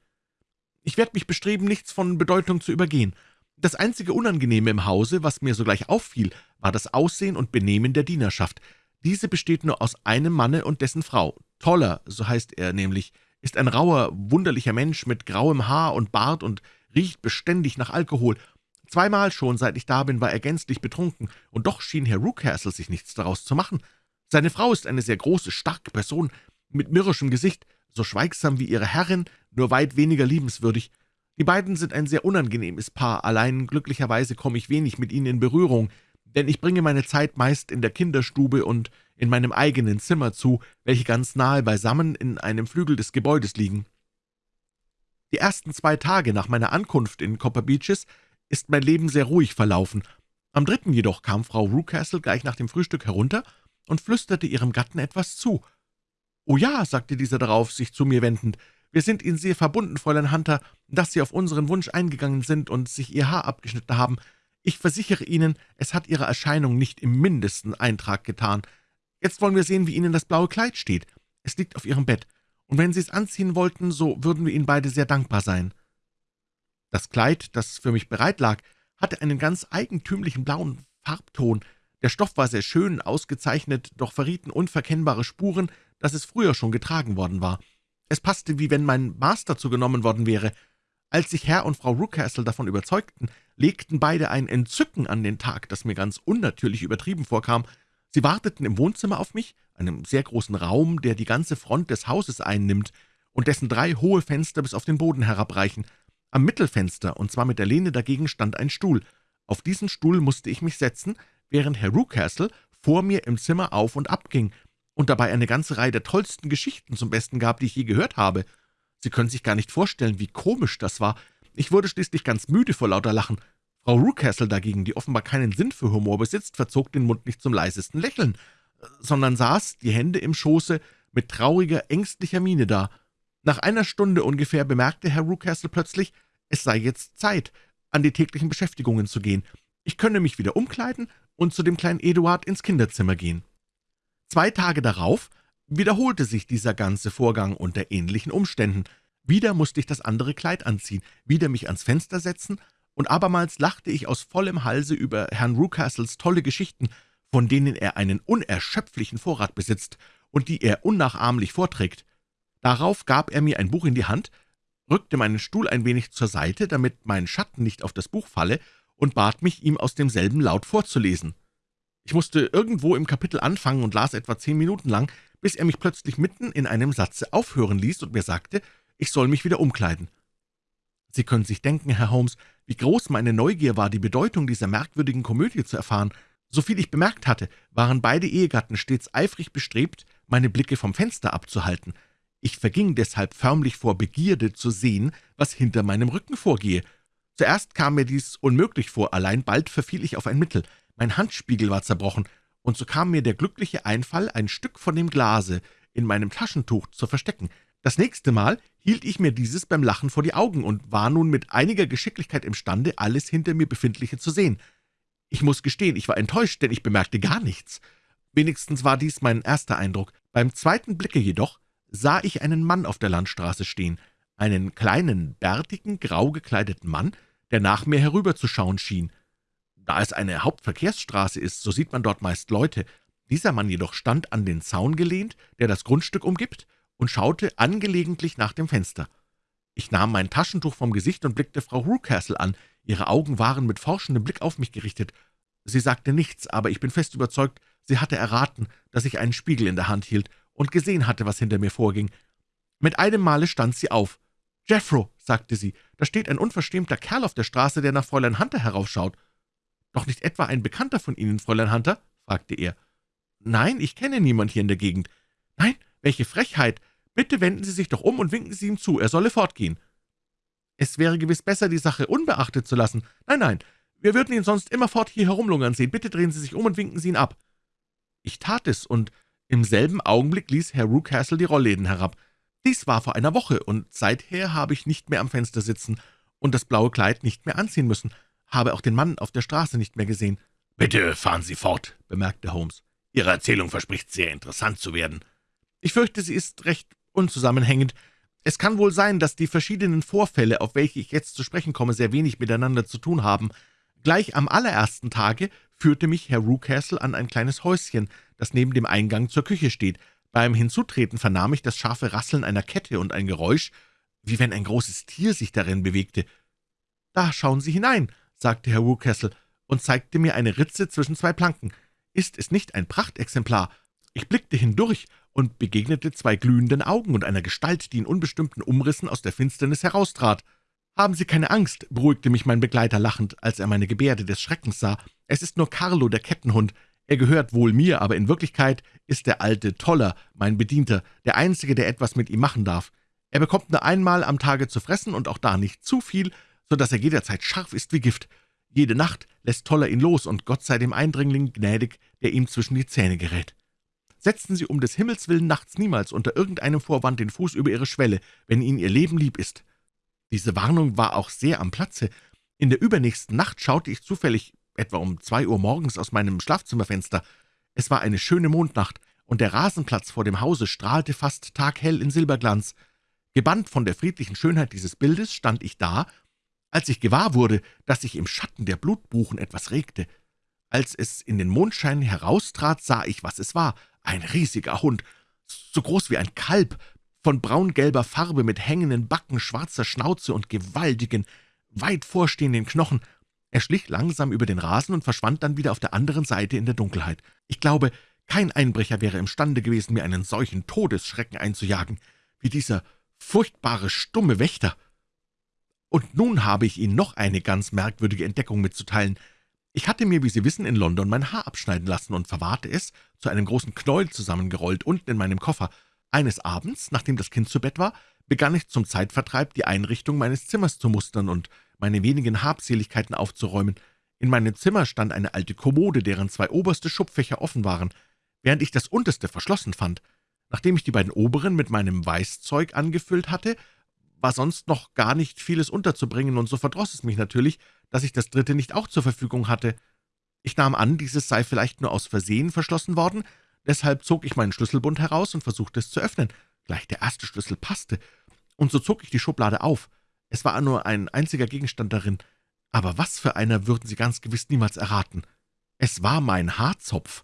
Speaker 1: »Ich werde mich bestreben, nichts von Bedeutung zu übergehen. Das einzige Unangenehme im Hause, was mir sogleich auffiel, war das Aussehen und Benehmen der Dienerschaft. Diese besteht nur aus einem Manne und dessen Frau. Toller, so heißt er nämlich, ist ein rauer, wunderlicher Mensch mit grauem Haar und Bart und riecht beständig nach Alkohol Zweimal schon, seit ich da bin, war er gänzlich betrunken, und doch schien Herr Rucastle sich nichts daraus zu machen. Seine Frau ist eine sehr große, starke Person, mit mürrischem Gesicht, so schweigsam wie ihre Herrin, nur weit weniger liebenswürdig. Die beiden sind ein sehr unangenehmes Paar, allein glücklicherweise komme ich wenig mit ihnen in Berührung, denn ich bringe meine Zeit meist in der Kinderstube und in meinem eigenen Zimmer zu, welche ganz nahe beisammen in einem Flügel des Gebäudes liegen. Die ersten zwei Tage nach meiner Ankunft in Copper Beeches ist mein Leben sehr ruhig verlaufen. Am dritten jedoch kam Frau Rucastle gleich nach dem Frühstück herunter und flüsterte ihrem Gatten etwas zu. »Oh ja«, sagte dieser darauf, sich zu mir wendend, »wir sind Ihnen sehr verbunden, Fräulein Hunter, dass Sie auf unseren Wunsch eingegangen sind und sich Ihr Haar abgeschnitten haben. Ich versichere Ihnen, es hat Ihrer Erscheinung nicht im mindesten Eintrag getan. Jetzt wollen wir sehen, wie Ihnen das blaue Kleid steht. Es liegt auf Ihrem Bett, und wenn Sie es anziehen wollten, so würden wir Ihnen beide sehr dankbar sein.« das Kleid, das für mich bereit lag, hatte einen ganz eigentümlichen blauen Farbton. Der Stoff war sehr schön ausgezeichnet, doch verrieten unverkennbare Spuren, dass es früher schon getragen worden war. Es passte, wie wenn mein Maß dazu genommen worden wäre. Als sich Herr und Frau Rucastle davon überzeugten, legten beide ein Entzücken an den Tag, das mir ganz unnatürlich übertrieben vorkam. Sie warteten im Wohnzimmer auf mich, einem sehr großen Raum, der die ganze Front des Hauses einnimmt und dessen drei hohe Fenster bis auf den Boden herabreichen. Am Mittelfenster, und zwar mit der Lehne dagegen, stand ein Stuhl. Auf diesen Stuhl musste ich mich setzen, während Herr Rucastle vor mir im Zimmer auf und ab ging und dabei eine ganze Reihe der tollsten Geschichten zum Besten gab, die ich je gehört habe. Sie können sich gar nicht vorstellen, wie komisch das war. Ich wurde schließlich ganz müde vor lauter Lachen. Frau Rucastle dagegen, die offenbar keinen Sinn für Humor besitzt, verzog den Mund nicht zum leisesten Lächeln, sondern saß, die Hände im Schoße, mit trauriger, ängstlicher Miene da. Nach einer Stunde ungefähr bemerkte Herr Rucastle plötzlich, es sei jetzt Zeit, an die täglichen Beschäftigungen zu gehen. Ich könne mich wieder umkleiden und zu dem kleinen Eduard ins Kinderzimmer gehen. Zwei Tage darauf wiederholte sich dieser ganze Vorgang unter ähnlichen Umständen. Wieder musste ich das andere Kleid anziehen, wieder mich ans Fenster setzen, und abermals lachte ich aus vollem Halse über Herrn Rucastles tolle Geschichten, von denen er einen unerschöpflichen Vorrat besitzt und die er unnachahmlich vorträgt. Darauf gab er mir ein Buch in die Hand, rückte meinen Stuhl ein wenig zur Seite, damit mein Schatten nicht auf das Buch falle, und bat mich, ihm aus demselben laut vorzulesen. Ich musste irgendwo im Kapitel anfangen und las etwa zehn Minuten lang, bis er mich plötzlich mitten in einem Satze aufhören ließ und mir sagte, ich soll mich wieder umkleiden. Sie können sich denken, Herr Holmes, wie groß meine Neugier war, die Bedeutung dieser merkwürdigen Komödie zu erfahren. Soviel ich bemerkt hatte, waren beide Ehegatten stets eifrig bestrebt, meine Blicke vom Fenster abzuhalten. Ich verging deshalb förmlich vor Begierde zu sehen, was hinter meinem Rücken vorgehe. Zuerst kam mir dies unmöglich vor, allein bald verfiel ich auf ein Mittel. Mein Handspiegel war zerbrochen, und so kam mir der glückliche Einfall, ein Stück von dem Glase in meinem Taschentuch zu verstecken. Das nächste Mal hielt ich mir dieses beim Lachen vor die Augen und war nun mit einiger Geschicklichkeit imstande, alles hinter mir Befindliche zu sehen. Ich muss gestehen, ich war enttäuscht, denn ich bemerkte gar nichts. Wenigstens war dies mein erster Eindruck. Beim zweiten Blicke jedoch sah ich einen Mann auf der Landstraße stehen, einen kleinen, bärtigen, grau gekleideten Mann, der nach mir herüberzuschauen schien. Da es eine Hauptverkehrsstraße ist, so sieht man dort meist Leute. Dieser Mann jedoch stand an den Zaun gelehnt, der das Grundstück umgibt, und schaute angelegentlich nach dem Fenster. Ich nahm mein Taschentuch vom Gesicht und blickte Frau Rucastle an. Ihre Augen waren mit forschendem Blick auf mich gerichtet. Sie sagte nichts, aber ich bin fest überzeugt, sie hatte erraten, dass ich einen Spiegel in der Hand hielt und gesehen hatte, was hinter mir vorging. Mit einem Male stand sie auf. »Jeffro«, sagte sie, »da steht ein unverschämter Kerl auf der Straße, der nach Fräulein Hunter heraufschaut.« »Doch nicht etwa ein Bekannter von Ihnen, Fräulein Hunter?« fragte er. »Nein, ich kenne niemand hier in der Gegend.« »Nein, welche Frechheit! Bitte wenden Sie sich doch um und winken Sie ihm zu, er solle fortgehen.« »Es wäre gewiss besser, die Sache unbeachtet zu lassen. Nein, nein, wir würden ihn sonst immerfort hier herumlungern sehen. Bitte drehen Sie sich um und winken Sie ihn ab.« Ich tat es, und im selben Augenblick ließ Herr Rucastle die Rollläden herab. Dies war vor einer Woche, und seither habe ich nicht mehr am Fenster sitzen und das blaue Kleid nicht mehr anziehen müssen, habe auch den Mann auf der Straße nicht mehr gesehen.
Speaker 2: »Bitte fahren Sie fort«, bemerkte Holmes. »Ihre Erzählung verspricht sehr interessant zu werden.«
Speaker 1: »Ich fürchte, sie ist recht unzusammenhängend. Es kann wohl sein, dass die verschiedenen Vorfälle, auf welche ich jetzt zu sprechen komme, sehr wenig miteinander zu tun haben. Gleich am allerersten Tage führte mich Herr Rucastle an ein kleines Häuschen, das neben dem Eingang zur Küche steht. Beim Hinzutreten vernahm ich das scharfe Rasseln einer Kette und ein Geräusch, wie wenn ein großes Tier sich darin bewegte. »Da schauen Sie hinein«, sagte Herr Rucastle und zeigte mir eine Ritze zwischen zwei Planken. »Ist es nicht ein Prachtexemplar?« Ich blickte hindurch und begegnete zwei glühenden Augen und einer Gestalt, die in unbestimmten Umrissen aus der Finsternis heraustrat. »Haben Sie keine Angst«, beruhigte mich mein Begleiter lachend, als er meine Gebärde des Schreckens sah. »Es ist nur Carlo, der Kettenhund. Er gehört wohl mir, aber in Wirklichkeit ist der alte Toller mein Bedienter, der Einzige, der etwas mit ihm machen darf. Er bekommt nur einmal am Tage zu fressen und auch da nicht zu viel, so dass er jederzeit scharf ist wie Gift. Jede Nacht lässt Toller ihn los, und Gott sei dem Eindringling gnädig, der ihm zwischen die Zähne gerät. Setzen Sie um des Himmels willen nachts niemals unter irgendeinem Vorwand den Fuß über Ihre Schwelle, wenn Ihnen Ihr Leben lieb ist.« Diese Warnung war auch sehr am Platze. In der übernächsten Nacht schaute ich zufällig etwa um zwei Uhr morgens aus meinem Schlafzimmerfenster. Es war eine schöne Mondnacht, und der Rasenplatz vor dem Hause strahlte fast taghell in Silberglanz. Gebannt von der friedlichen Schönheit dieses Bildes stand ich da, als ich gewahr wurde, dass sich im Schatten der Blutbuchen etwas regte. Als es in den Mondschein heraustrat, sah ich, was es war – ein riesiger Hund, so groß wie ein Kalb, von braungelber Farbe mit hängenden Backen, schwarzer Schnauze und gewaltigen, weit vorstehenden Knochen. Er schlich langsam über den Rasen und verschwand dann wieder auf der anderen Seite in der Dunkelheit. Ich glaube, kein Einbrecher wäre imstande gewesen, mir einen solchen Todesschrecken einzujagen, wie dieser furchtbare, stumme Wächter. Und nun habe ich Ihnen noch eine ganz merkwürdige Entdeckung mitzuteilen. Ich hatte mir, wie Sie wissen, in London mein Haar abschneiden lassen und verwahrte es, zu einem großen Knäuel zusammengerollt, unten in meinem Koffer. Eines Abends, nachdem das Kind zu Bett war, begann ich zum Zeitvertreib die Einrichtung meines Zimmers zu mustern und meine wenigen Habseligkeiten aufzuräumen. In meinem Zimmer stand eine alte Kommode, deren zwei oberste Schubfächer offen waren, während ich das unterste verschlossen fand. Nachdem ich die beiden oberen mit meinem Weißzeug angefüllt hatte, war sonst noch gar nicht vieles unterzubringen, und so verdross es mich natürlich, dass ich das dritte nicht auch zur Verfügung hatte. Ich nahm an, dieses sei vielleicht nur aus Versehen verschlossen worden, deshalb zog ich meinen Schlüsselbund heraus und versuchte es zu öffnen. Gleich der erste Schlüssel passte, und so zog ich die Schublade auf. Es war nur ein einziger Gegenstand darin, aber was für einer würden Sie ganz gewiss niemals erraten. Es war mein Haarzopf.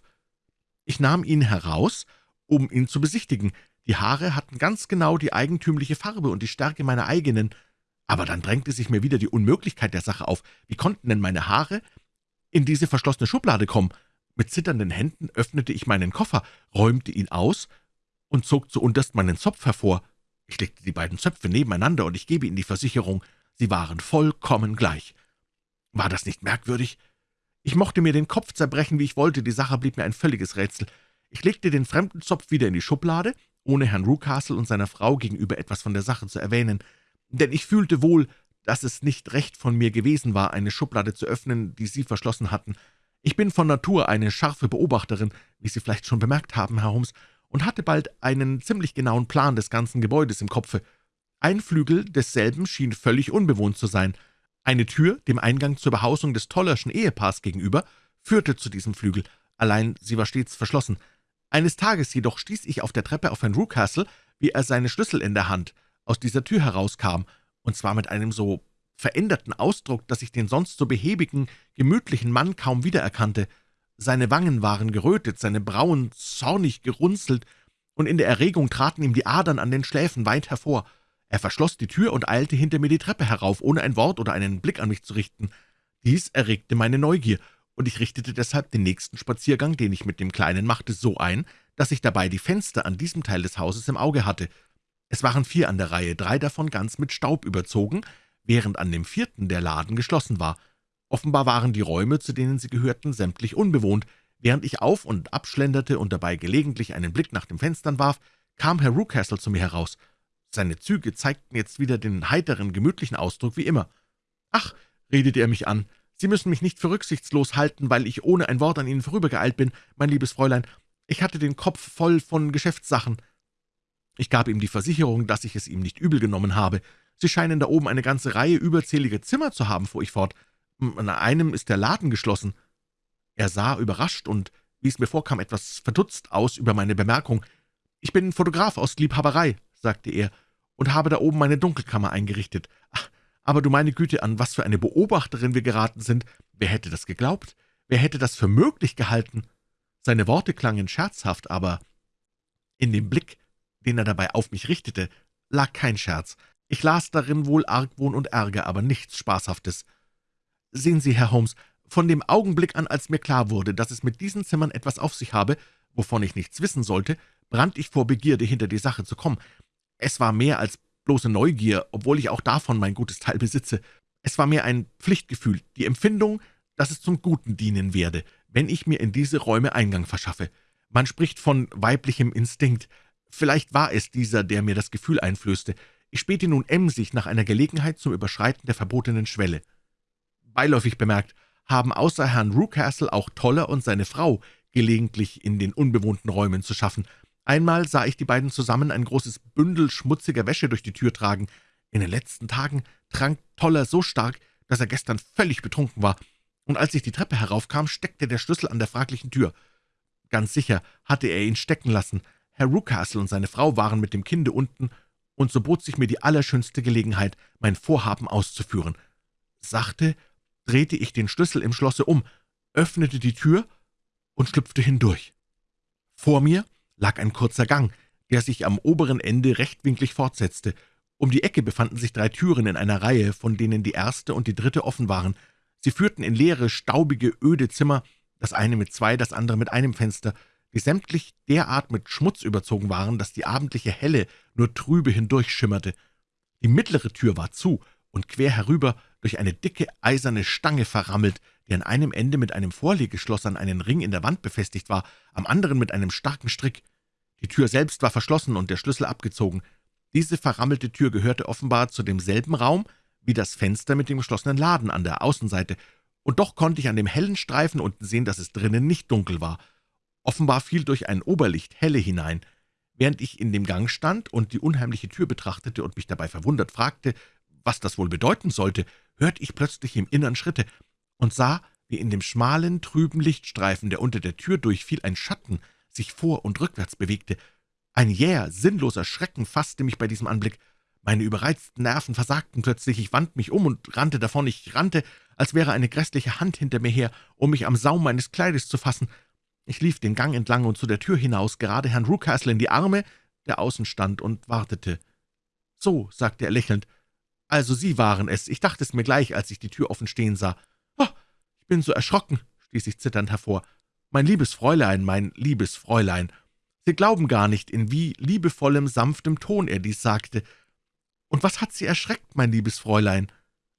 Speaker 1: Ich nahm ihn heraus, um ihn zu besichtigen. Die Haare hatten ganz genau die eigentümliche Farbe und die Stärke meiner eigenen. Aber dann drängte sich mir wieder die Unmöglichkeit der Sache auf. Wie konnten denn meine Haare in diese verschlossene Schublade kommen? Mit zitternden Händen öffnete ich meinen Koffer, räumte ihn aus und zog zuunterst meinen Zopf hervor. Ich legte die beiden Zöpfe nebeneinander, und ich gebe Ihnen die Versicherung, sie waren vollkommen gleich. War das nicht merkwürdig? Ich mochte mir den Kopf zerbrechen, wie ich wollte, die Sache blieb mir ein völliges Rätsel. Ich legte den fremden Zopf wieder in die Schublade ohne Herrn Rucastle und seiner Frau gegenüber etwas von der Sache zu erwähnen, denn ich fühlte wohl, dass es nicht recht von mir gewesen war, eine Schublade zu öffnen, die Sie verschlossen hatten. Ich bin von Natur eine scharfe Beobachterin, wie Sie vielleicht schon bemerkt haben, Herr Holmes, und hatte bald einen ziemlich genauen Plan des ganzen Gebäudes im Kopfe. Ein Flügel desselben schien völlig unbewohnt zu sein. Eine Tür, dem Eingang zur Behausung des Tollerschen Ehepaars gegenüber, führte zu diesem Flügel, allein sie war stets verschlossen. Eines Tages jedoch stieß ich auf der Treppe auf Herrn Rucastle, wie er seine Schlüssel in der Hand aus dieser Tür herauskam, und zwar mit einem so veränderten Ausdruck, dass ich den sonst so behäbigen, gemütlichen Mann kaum wiedererkannte. Seine Wangen waren gerötet, seine Brauen zornig gerunzelt, und in der Erregung traten ihm die Adern an den Schläfen weit hervor. Er verschloss die Tür und eilte hinter mir die Treppe herauf, ohne ein Wort oder einen Blick an mich zu richten. Dies erregte meine Neugier, und ich richtete deshalb den nächsten Spaziergang, den ich mit dem Kleinen machte, so ein, dass ich dabei die Fenster an diesem Teil des Hauses im Auge hatte. Es waren vier an der Reihe, drei davon ganz mit Staub überzogen, während an dem vierten der Laden geschlossen war. Offenbar waren die Räume, zu denen sie gehörten, sämtlich unbewohnt. Während ich auf und abschlenderte und dabei gelegentlich einen Blick nach den Fenstern warf, kam Herr Rucastle zu mir heraus. Seine Züge zeigten jetzt wieder den heiteren, gemütlichen Ausdruck wie immer. »Ach«, redete er mich an, »Sie müssen mich nicht für rücksichtslos halten, weil ich ohne ein Wort an Ihnen vorübergeeilt bin, mein liebes Fräulein. Ich hatte den Kopf voll von Geschäftssachen.« Ich gab ihm die Versicherung, dass ich es ihm nicht übel genommen habe. »Sie scheinen da oben eine ganze Reihe überzähliger Zimmer zu haben«, fuhr ich fort. »An einem ist der Laden geschlossen.« Er sah überrascht und, wie es mir vorkam, etwas verdutzt aus über meine Bemerkung. »Ich bin Fotograf aus Liebhaberei«, sagte er, »und habe da oben meine Dunkelkammer eingerichtet. Ach, aber du meine Güte, an was für eine Beobachterin wir geraten sind. Wer hätte das geglaubt? Wer hätte das für möglich gehalten?« Seine Worte klangen scherzhaft, aber in dem Blick, den er dabei auf mich richtete, lag kein Scherz. Ich las darin wohl Argwohn und Ärger, aber nichts Spaßhaftes. Sehen Sie, Herr Holmes, von dem Augenblick an, als mir klar wurde, dass es mit diesen Zimmern etwas auf sich habe, wovon ich nichts wissen sollte, brannte ich vor Begierde, hinter die Sache zu kommen. Es war mehr als bloße Neugier, obwohl ich auch davon mein gutes Teil besitze. Es war mir ein Pflichtgefühl, die Empfindung, dass es zum Guten dienen werde, wenn ich mir in diese Räume Eingang verschaffe. Man spricht von weiblichem Instinkt. Vielleicht war es dieser, der mir das Gefühl einflößte. Ich spähte nun emsig nach einer Gelegenheit zum Überschreiten der verbotenen Schwelle. Beiläufig bemerkt, haben außer Herrn Rucastle auch Toller und seine Frau gelegentlich in den unbewohnten Räumen zu schaffen. Einmal sah ich die beiden zusammen ein großes Bündel schmutziger Wäsche durch die Tür tragen. In den letzten Tagen trank Toller so stark, dass er gestern völlig betrunken war, und als ich die Treppe heraufkam, steckte der Schlüssel an der fraglichen Tür. Ganz sicher hatte er ihn stecken lassen. Herr Rucastle und seine Frau waren mit dem Kinde unten und so bot sich mir die allerschönste Gelegenheit, mein Vorhaben auszuführen. Sachte drehte ich den Schlüssel im Schlosse um, öffnete die Tür und schlüpfte hindurch. Vor mir lag ein kurzer Gang, der sich am oberen Ende rechtwinklig fortsetzte. Um die Ecke befanden sich drei Türen in einer Reihe, von denen die erste und die dritte offen waren. Sie führten in leere, staubige, öde Zimmer, das eine mit zwei, das andere mit einem Fenster, die sämtlich derart mit Schmutz überzogen waren, dass die abendliche Helle nur trübe hindurchschimmerte. Die mittlere Tür war zu und quer herüber durch eine dicke eiserne Stange verrammelt, die an einem Ende mit einem Vorlegeschloss an einen Ring in der Wand befestigt war, am anderen mit einem starken Strick. Die Tür selbst war verschlossen und der Schlüssel abgezogen. Diese verrammelte Tür gehörte offenbar zu demselben Raum wie das Fenster mit dem geschlossenen Laden an der Außenseite, und doch konnte ich an dem hellen Streifen unten sehen, dass es drinnen nicht dunkel war. Offenbar fiel durch ein Oberlicht helle hinein. Während ich in dem Gang stand und die unheimliche Tür betrachtete und mich dabei verwundert fragte, was das wohl bedeuten sollte, hörte ich plötzlich im Innern Schritte und sah, wie in dem schmalen, trüben Lichtstreifen, der unter der Tür durchfiel, ein Schatten sich vor- und rückwärts bewegte. Ein jäher, sinnloser Schrecken fasste mich bei diesem Anblick. Meine überreizten Nerven versagten plötzlich, ich wand mich um und rannte davon. Ich rannte, als wäre eine grässliche Hand hinter mir her, um mich am Saum meines Kleides zu fassen. Ich lief den Gang entlang und zu der Tür hinaus, gerade Herrn Rucastle in die Arme, der außen stand und wartete. »So«, sagte er lächelnd, »also Sie waren es. Ich dachte es mir gleich, als ich die Tür offen stehen sah. Bin so erschrocken«, stieß ich zitternd hervor. »Mein liebes Fräulein, mein liebes Fräulein. Sie glauben gar nicht, in wie liebevollem, sanftem Ton er dies sagte. Und was hat Sie erschreckt, mein liebes Fräulein?«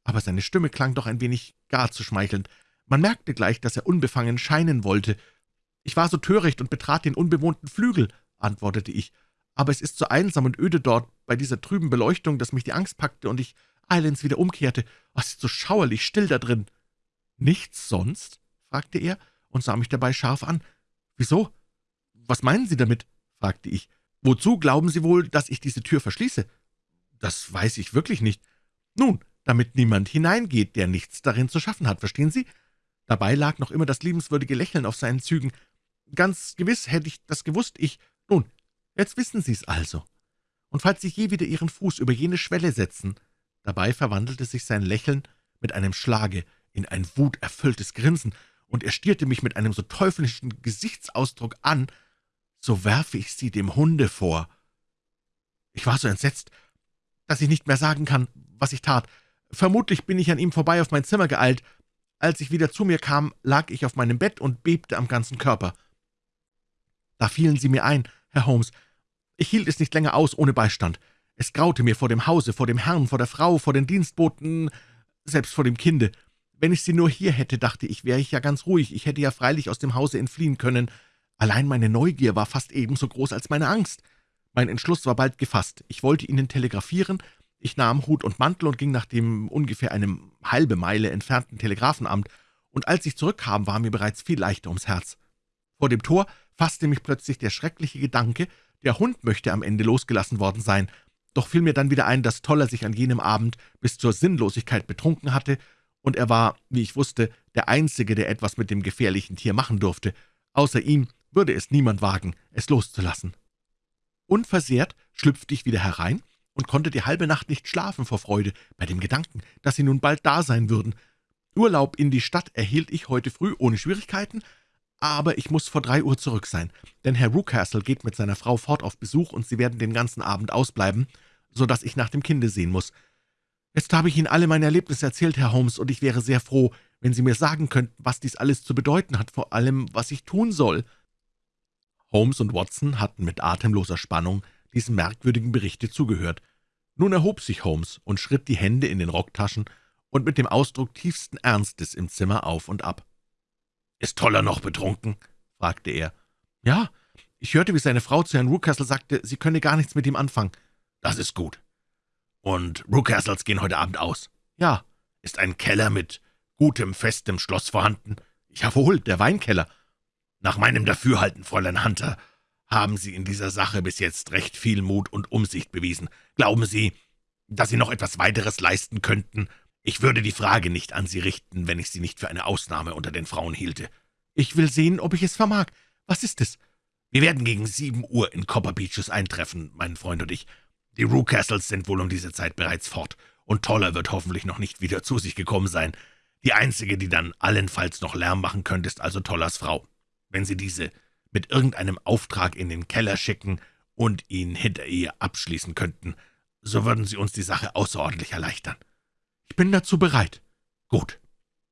Speaker 1: Aber seine Stimme klang doch ein wenig gar zu schmeichelnd. Man merkte gleich, dass er unbefangen scheinen wollte, »Ich war so töricht und betrat den unbewohnten Flügel«, antwortete ich, aber es ist so einsam und öde dort bei dieser trüben Beleuchtung, dass mich die Angst packte und ich eilends wieder umkehrte. Oh, es ist so schauerlich still da drin.« »Nichts sonst?« fragte er und sah mich dabei scharf an. »Wieso? Was meinen Sie damit?« fragte ich. »Wozu glauben Sie wohl, dass ich diese Tür verschließe?« »Das weiß ich wirklich nicht.« »Nun, damit niemand hineingeht, der nichts darin zu schaffen hat, verstehen Sie?« Dabei lag noch immer das liebenswürdige Lächeln auf seinen Zügen. »Ganz gewiss hätte ich das gewusst, ich. Nun, jetzt wissen Sie's also. Und falls Sie je wieder Ihren Fuß über jene Schwelle setzen...« Dabei verwandelte sich sein Lächeln mit einem Schlage in ein wuterfülltes Grinsen, und er stierte mich mit einem so teuflischen Gesichtsausdruck an, so werfe ich sie dem Hunde vor. Ich war so entsetzt, dass ich nicht mehr sagen kann, was ich tat. Vermutlich bin ich an ihm vorbei auf mein Zimmer geeilt. Als ich wieder zu mir kam, lag ich auf meinem Bett und bebte am ganzen Körper. Da fielen Sie mir ein, Herr Holmes. Ich hielt es nicht länger aus ohne Beistand. Es graute mir vor dem Hause, vor dem Herrn, vor der Frau, vor den Dienstboten, selbst vor dem Kinde. Wenn ich sie nur hier hätte, dachte ich, wäre ich ja ganz ruhig. Ich hätte ja freilich aus dem Hause entfliehen können. Allein meine Neugier war fast ebenso groß als meine Angst. Mein Entschluss war bald gefasst. Ich wollte Ihnen telegrafieren. Ich nahm Hut und Mantel und ging nach dem ungefähr einem halbe Meile entfernten Telegrafenamt, und als ich zurückkam, war mir bereits viel leichter ums Herz. Vor dem Tor fasste mich plötzlich der schreckliche Gedanke, der Hund möchte am Ende losgelassen worden sein, doch fiel mir dann wieder ein, dass Toller sich an jenem Abend bis zur Sinnlosigkeit betrunken hatte und er war, wie ich wusste, der Einzige, der etwas mit dem gefährlichen Tier machen durfte. Außer ihm würde es niemand wagen, es loszulassen. Unversehrt schlüpfte ich wieder herein und konnte die halbe Nacht nicht schlafen vor Freude bei dem Gedanken, dass sie nun bald da sein würden. Urlaub in die Stadt erhielt ich heute früh ohne Schwierigkeiten, aber ich muss vor drei Uhr zurück sein, denn Herr Rucastle geht mit seiner Frau fort auf Besuch, und sie werden den ganzen Abend ausbleiben, so dass ich nach dem Kinde sehen muss. Jetzt habe ich Ihnen alle meine Erlebnisse erzählt, Herr Holmes, und ich wäre sehr froh, wenn Sie mir sagen könnten, was dies alles zu bedeuten hat, vor allem, was ich tun soll.« Holmes und Watson hatten mit atemloser Spannung diesem merkwürdigen Berichte zugehört. Nun erhob sich Holmes und schritt die Hände in den Rocktaschen und mit dem Ausdruck tiefsten Ernstes im Zimmer auf und ab. »Ist Toller noch betrunken?« fragte er. »Ja, ich hörte, wie seine Frau zu Herrn Rucastle sagte, sie könne gar nichts mit ihm anfangen.« »Das ist gut. Und Rucastles gehen heute Abend aus?« »Ja.« »Ist ein Keller mit gutem, festem Schloss vorhanden?« »Jawohl, der Weinkeller.«
Speaker 2: »Nach meinem Dafürhalten, Fräulein Hunter, haben Sie in dieser Sache bis jetzt recht viel Mut und Umsicht bewiesen. Glauben Sie, dass Sie noch etwas weiteres leisten könnten? Ich würde die Frage nicht an Sie richten, wenn ich Sie nicht für eine Ausnahme unter den Frauen hielte.«
Speaker 1: »Ich will sehen, ob ich es vermag. Was ist es?«
Speaker 2: »Wir werden gegen sieben Uhr in Copper Beaches eintreffen, mein Freund und ich. Die Rucastles sind wohl um diese Zeit bereits fort, und Toller wird hoffentlich noch nicht wieder zu sich gekommen sein. Die einzige, die dann allenfalls noch Lärm machen könnte, ist also Tollers Frau. Wenn Sie diese mit irgendeinem Auftrag in den Keller schicken und ihn hinter ihr abschließen könnten, so würden Sie uns die Sache außerordentlich erleichtern.
Speaker 1: Ich bin dazu bereit.
Speaker 2: Gut,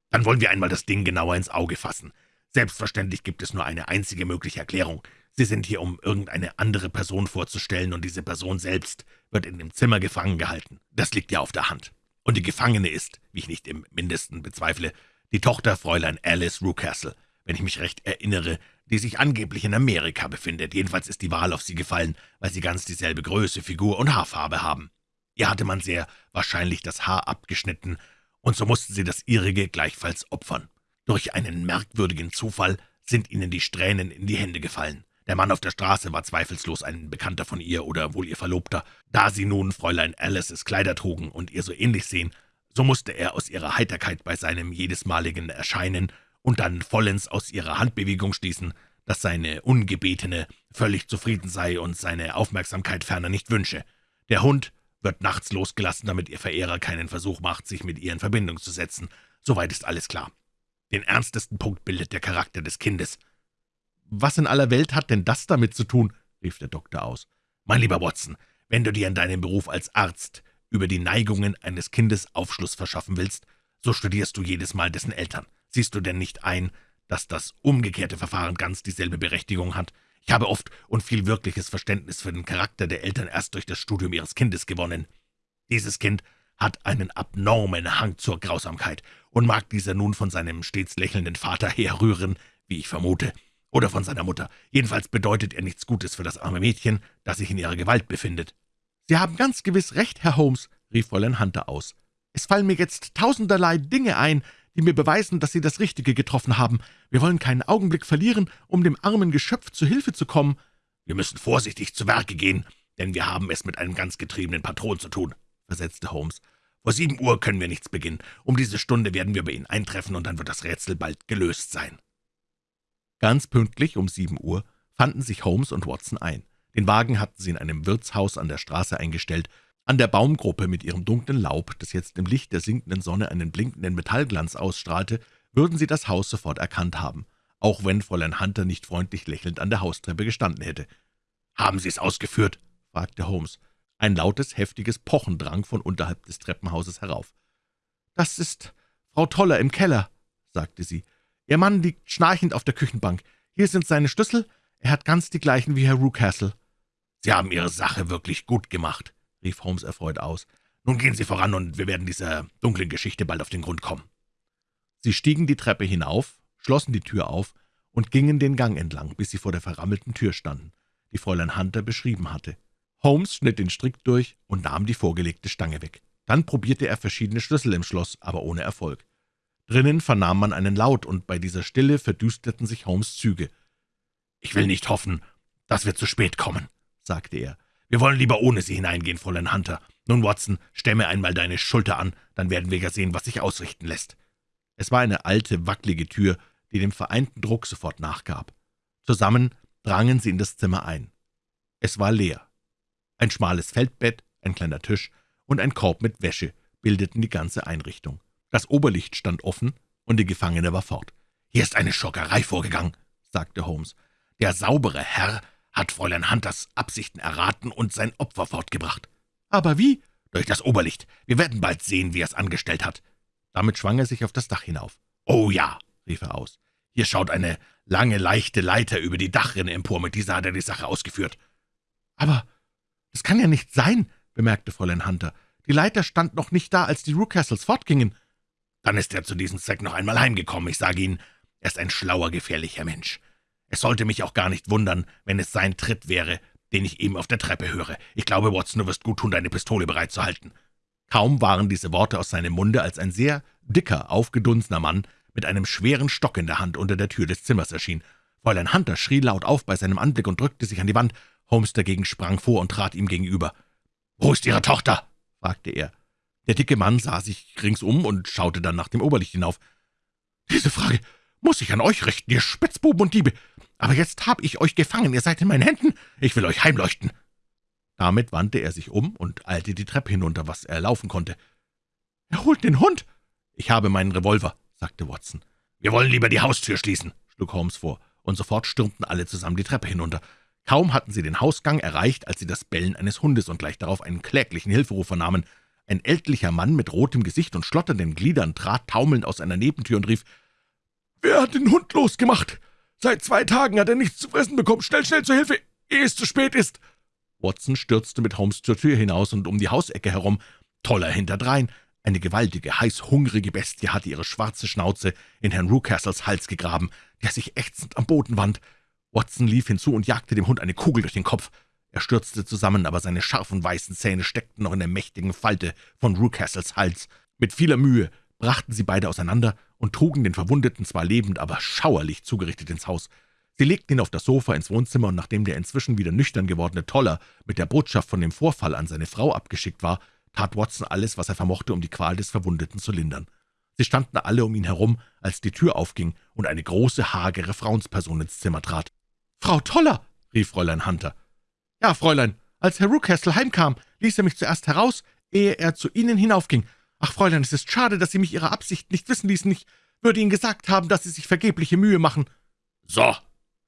Speaker 2: dann wollen wir einmal das Ding genauer ins Auge fassen. Selbstverständlich gibt es nur eine einzige mögliche Erklärung. Sie sind hier, um irgendeine andere Person vorzustellen, und diese Person selbst wird in dem Zimmer gefangen gehalten. Das liegt ja auf der Hand. Und die Gefangene ist, wie ich nicht im Mindesten bezweifle, die Tochter Fräulein Alice Rucastle, wenn ich mich recht erinnere, die sich angeblich in Amerika befindet. Jedenfalls ist die Wahl auf sie gefallen, weil sie ganz dieselbe Größe, Figur und Haarfarbe haben. Ihr hatte man sehr wahrscheinlich das Haar abgeschnitten, und so mussten sie das ihrige gleichfalls opfern. Durch einen merkwürdigen Zufall sind ihnen die Strähnen in die Hände gefallen. Der Mann auf der Straße war zweifellos ein Bekannter von ihr oder wohl ihr Verlobter. Da sie nun Fräulein Alices Kleider trugen und ihr so ähnlich sehen, so musste er aus ihrer Heiterkeit bei seinem jedesmaligen Erscheinen und dann vollends aus ihrer Handbewegung schließen, dass seine Ungebetene völlig zufrieden sei und seine Aufmerksamkeit ferner nicht wünsche. Der Hund wird nachts losgelassen, damit ihr Verehrer keinen Versuch macht, sich mit ihr in Verbindung zu setzen. Soweit ist alles klar. Den ernstesten Punkt bildet der Charakter des Kindes.
Speaker 1: »Was in aller Welt hat denn das damit zu tun?« rief der Doktor aus.
Speaker 2: »Mein lieber Watson, wenn du dir in deinem Beruf als Arzt über die Neigungen eines Kindes Aufschluss verschaffen willst, so studierst du jedes Mal dessen Eltern. Siehst du denn nicht ein, dass das umgekehrte Verfahren ganz dieselbe Berechtigung hat? Ich habe oft und viel wirkliches Verständnis für den Charakter der Eltern erst durch das Studium ihres Kindes gewonnen. Dieses Kind hat einen abnormen Hang zur Grausamkeit, und mag dieser nun von seinem stets lächelnden Vater herrühren, wie ich vermute, oder von seiner Mutter. Jedenfalls bedeutet er nichts Gutes für das arme Mädchen, das sich in ihrer Gewalt befindet.«
Speaker 1: »Sie haben ganz gewiss recht, Herr Holmes«, rief Fräulein Hunter aus. »Es fallen mir jetzt tausenderlei Dinge ein, die mir beweisen, dass Sie das Richtige getroffen haben. Wir wollen keinen Augenblick verlieren, um dem armen Geschöpf zu Hilfe zu kommen.«
Speaker 2: »Wir müssen vorsichtig zu Werke gehen, denn wir haben es mit einem ganz getriebenen Patron zu tun«, versetzte Holmes. »Vor sieben Uhr können wir nichts beginnen. Um diese Stunde werden wir bei Ihnen eintreffen, und dann wird das Rätsel bald gelöst sein.«
Speaker 1: Ganz pünktlich um sieben Uhr fanden sich Holmes und Watson ein. Den Wagen hatten sie in einem Wirtshaus an der Straße eingestellt. An der Baumgruppe mit ihrem dunklen Laub, das jetzt im Licht der sinkenden Sonne einen blinkenden Metallglanz ausstrahlte, würden sie das Haus sofort erkannt haben, auch wenn Fräulein Hunter nicht freundlich lächelnd an der Haustreppe gestanden hätte.
Speaker 2: »Haben Sie es ausgeführt?«
Speaker 1: fragte Holmes. Ein lautes, heftiges Pochen drang von unterhalb des Treppenhauses herauf. »Das ist Frau Toller im Keller«, sagte sie. »Ihr Mann liegt schnarchend auf der Küchenbank. Hier sind seine Schlüssel. Er hat ganz die gleichen wie Herr Rucastle.«
Speaker 2: »Sie haben Ihre Sache wirklich gut gemacht«, rief Holmes erfreut aus. »Nun gehen Sie voran, und wir werden dieser dunklen Geschichte bald auf den Grund kommen.«
Speaker 1: Sie stiegen die Treppe hinauf, schlossen die Tür auf und gingen den Gang entlang, bis sie vor der verrammelten Tür standen, die Fräulein Hunter beschrieben hatte. Holmes schnitt den Strick durch und nahm die vorgelegte Stange weg. Dann probierte er verschiedene Schlüssel im Schloss, aber ohne Erfolg. Drinnen vernahm man einen Laut, und bei dieser Stille verdüsterten sich Holmes' Züge.
Speaker 2: »Ich will nicht hoffen, dass wir zu spät kommen«, sagte er. »Wir wollen lieber ohne Sie hineingehen, Fräulein Hunter. Nun, Watson, stemme einmal deine Schulter an, dann werden wir ja sehen, was sich ausrichten lässt.«
Speaker 1: Es war eine alte, wackelige Tür, die dem vereinten Druck sofort nachgab. Zusammen drangen sie in das Zimmer ein. Es war leer. Ein schmales Feldbett, ein kleiner Tisch und ein Korb mit Wäsche bildeten die ganze Einrichtung. Das Oberlicht stand offen, und die Gefangene war fort.
Speaker 2: »Hier ist eine Schockerei vorgegangen«, sagte Holmes. »Der saubere Herr hat Fräulein Hunters Absichten erraten und sein Opfer fortgebracht.«
Speaker 1: »Aber wie?«
Speaker 2: »Durch das Oberlicht. Wir werden bald sehen, wie er es angestellt hat.«
Speaker 1: Damit schwang er sich auf das Dach hinauf.
Speaker 2: »Oh ja«, rief er aus, »hier schaut eine lange, leichte Leiter über die Dachrinne empor. Mit dieser hat er die Sache ausgeführt.«
Speaker 1: »Aber »Das kann ja nicht sein«, bemerkte Fräulein Hunter. »Die Leiter stand noch nicht da, als die Rucastles fortgingen.«
Speaker 2: »Dann ist er zu diesem Zweck noch einmal heimgekommen. Ich sage Ihnen, er ist ein schlauer, gefährlicher Mensch. Es sollte mich auch gar nicht wundern, wenn es sein Tritt wäre, den ich eben auf der Treppe höre. Ich glaube, Watson, du wirst gut tun, deine Pistole bereit zu halten.«
Speaker 1: Kaum waren diese Worte aus seinem Munde, als ein sehr dicker, aufgedunsener Mann mit einem schweren Stock in der Hand unter der Tür des Zimmers erschien. Fräulein Hunter schrie laut auf bei seinem Anblick und drückte sich an die Wand. Holmes dagegen sprang vor und trat ihm gegenüber.
Speaker 2: »Wo ist Ihre Tochter?« fragte er.
Speaker 1: Der dicke Mann sah sich ringsum und schaute dann nach dem Oberlicht hinauf.
Speaker 2: »Diese Frage muss ich an euch richten, ihr Spitzbuben und Diebe. Aber jetzt habe ich euch gefangen, ihr seid in meinen Händen. Ich will euch heimleuchten.«
Speaker 1: Damit wandte er sich um und eilte die Treppe hinunter, was er laufen konnte. »Er holt den Hund!« »Ich habe meinen Revolver«, sagte Watson.
Speaker 2: »Wir wollen lieber die Haustür schließen«, schlug Holmes vor, und sofort stürmten alle zusammen die Treppe hinunter.
Speaker 1: Kaum hatten sie den Hausgang erreicht, als sie das Bellen eines Hundes und gleich darauf einen kläglichen Hilferuf vernahmen. Ein ältlicher Mann mit rotem Gesicht und schlotternden Gliedern trat taumelnd aus einer Nebentür und rief, »Wer hat den Hund losgemacht? Seit zwei Tagen hat er nichts zu fressen bekommen. Schnell, schnell zur Hilfe, ehe es zu spät ist!« Watson stürzte mit Holmes zur Tür hinaus und um die Hausecke herum. Toller hinterdrein. Eine gewaltige, heißhungrige Bestie hatte ihre schwarze Schnauze in Herrn Rucastles Hals gegraben, der sich ächzend am Boden wand. Watson lief hinzu und jagte dem Hund eine Kugel durch den Kopf. Er stürzte zusammen, aber seine scharfen weißen Zähne steckten noch in der mächtigen Falte von Rucastles Hals. Mit vieler Mühe brachten sie beide auseinander und trugen den Verwundeten zwar lebend, aber schauerlich zugerichtet ins Haus. Sie legten ihn auf das Sofa ins Wohnzimmer, und nachdem der inzwischen wieder nüchtern gewordene Toller mit der Botschaft von dem Vorfall an seine Frau abgeschickt war, tat Watson alles, was er vermochte, um die Qual des Verwundeten zu lindern. Sie standen alle um ihn herum, als die Tür aufging und eine große, hagere Frauensperson ins Zimmer trat. »Frau Toller«, rief Fräulein Hunter. »Ja, Fräulein, als Herr Rucastle heimkam, ließ er mich zuerst heraus, ehe er zu Ihnen hinaufging. Ach, Fräulein, es ist schade, dass Sie mich Ihre Absicht nicht wissen ließen. Ich würde Ihnen gesagt haben, dass Sie sich vergebliche Mühe machen.«
Speaker 2: »So«,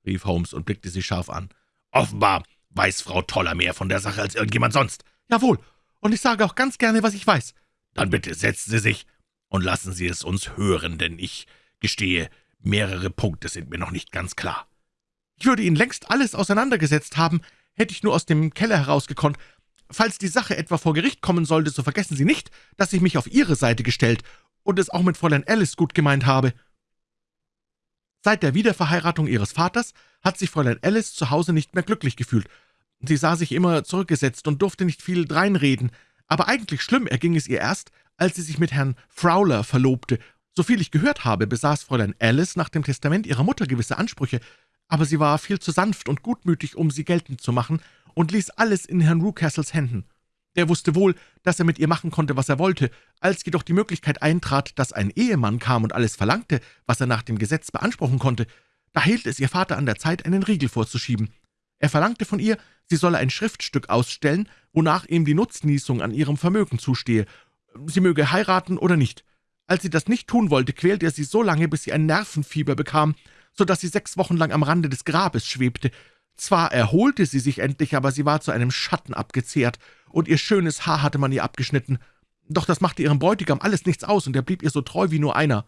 Speaker 2: rief Holmes und blickte sie scharf an. »Offenbar weiß Frau Toller mehr von der Sache als irgendjemand sonst.«
Speaker 1: »Jawohl, und ich sage auch ganz gerne, was ich weiß.«
Speaker 2: »Dann bitte setzen Sie sich und lassen Sie es uns hören, denn ich gestehe, mehrere Punkte sind mir noch nicht ganz klar.«
Speaker 1: ich würde Ihnen längst alles auseinandergesetzt haben, hätte ich nur aus dem Keller herausgekonnt. Falls die Sache etwa vor Gericht kommen sollte, so vergessen Sie nicht, dass ich mich auf Ihre Seite gestellt und es auch mit Fräulein Alice gut gemeint habe.« Seit der Wiederverheiratung Ihres Vaters hat sich Fräulein Alice zu Hause nicht mehr glücklich gefühlt. Sie sah sich immer zurückgesetzt und durfte nicht viel dreinreden, aber eigentlich schlimm erging es ihr erst, als sie sich mit Herrn Fowler verlobte. Soviel ich gehört habe, besaß Fräulein Alice nach dem Testament ihrer Mutter gewisse Ansprüche, aber sie war viel zu sanft und gutmütig, um sie geltend zu machen, und ließ alles in Herrn Rucastles Händen. Der wusste wohl, dass er mit ihr machen konnte, was er wollte. Als jedoch die Möglichkeit eintrat, dass ein Ehemann kam und alles verlangte, was er nach dem Gesetz beanspruchen konnte, da hielt es ihr Vater an der Zeit, einen Riegel vorzuschieben. Er verlangte von ihr, sie solle ein Schriftstück ausstellen, wonach ihm die Nutznießung an ihrem Vermögen zustehe. Sie möge heiraten oder nicht. Als sie das nicht tun wollte, quälte er sie so lange, bis sie ein Nervenfieber bekam, so dass sie sechs Wochen lang am Rande des Grabes schwebte. Zwar erholte sie sich endlich, aber sie war zu einem Schatten abgezehrt, und ihr schönes Haar hatte man ihr abgeschnitten. Doch das machte ihrem Bräutigam alles nichts aus, und er blieb ihr so treu wie nur einer.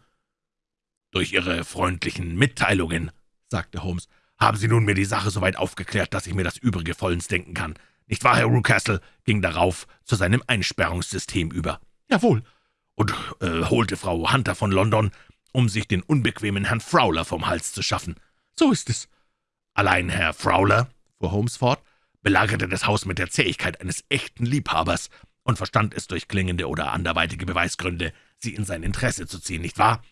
Speaker 2: »Durch Ihre freundlichen Mitteilungen«, sagte Holmes, »haben Sie nun mir die Sache so weit aufgeklärt, dass ich mir das Übrige vollends denken kann. Nicht wahr, Herr Rucastle?« ging darauf zu seinem Einsperrungssystem über.
Speaker 1: »Jawohl.«
Speaker 2: »Und äh, holte Frau Hunter von London, um sich den unbequemen Herrn Fowler vom Hals zu schaffen.«
Speaker 1: »So ist es.«
Speaker 2: »Allein Herr Fowler«, fuhr Holmes fort, belagerte das Haus mit der Zähigkeit eines echten Liebhabers und verstand es durch klingende oder anderweitige Beweisgründe, sie in sein Interesse zu ziehen, nicht wahr?«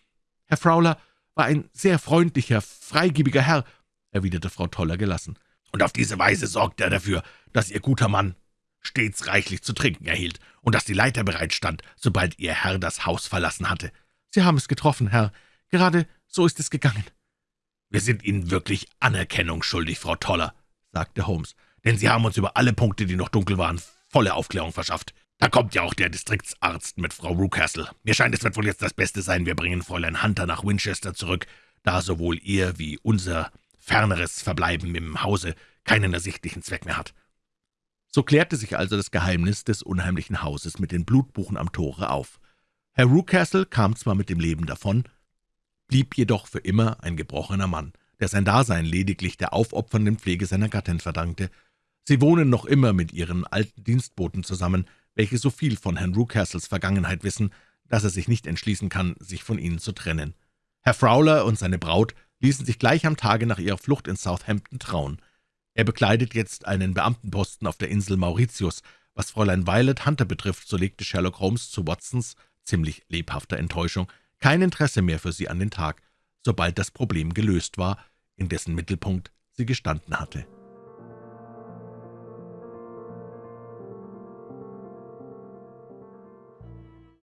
Speaker 1: »Herr Fowler war ein sehr freundlicher, freigebiger Herr«, erwiderte Frau Toller gelassen.
Speaker 2: »Und auf diese Weise sorgte er dafür, dass Ihr guter Mann stets reichlich zu trinken erhielt und dass die Leiter bereitstand, sobald Ihr Herr das Haus verlassen hatte.«
Speaker 1: »Sie haben es getroffen, Herr. Gerade so ist es gegangen.«
Speaker 2: »Wir sind Ihnen wirklich Anerkennung schuldig, Frau Toller«, sagte Holmes, »denn Sie haben uns über alle Punkte, die noch dunkel waren, volle Aufklärung verschafft. Da kommt ja auch der Distriktsarzt mit Frau Rucastle. Mir scheint, es wird wohl jetzt das Beste sein, wir bringen Fräulein Hunter nach Winchester zurück, da sowohl ihr wie unser ferneres Verbleiben im Hause keinen ersichtlichen Zweck mehr hat.«
Speaker 1: So klärte sich also das Geheimnis des unheimlichen Hauses mit den Blutbuchen am Tore auf. Herr Rucastle kam zwar mit dem Leben davon, blieb jedoch für immer ein gebrochener Mann, der sein Dasein lediglich der aufopfernden Pflege seiner Gattin verdankte. Sie wohnen noch immer mit ihren alten Dienstboten zusammen, welche so viel von Herrn Rucastles Vergangenheit wissen, dass er sich nicht entschließen kann, sich von ihnen zu trennen. Herr Fowler und seine Braut ließen sich gleich am Tage nach ihrer Flucht in Southampton trauen. Er bekleidet jetzt einen Beamtenposten auf der Insel Mauritius. Was Fräulein Violet Hunter betrifft, so legte Sherlock Holmes zu Watsons ziemlich lebhafter Enttäuschung kein Interesse mehr für sie an den Tag, sobald das Problem gelöst war, in dessen Mittelpunkt sie gestanden hatte.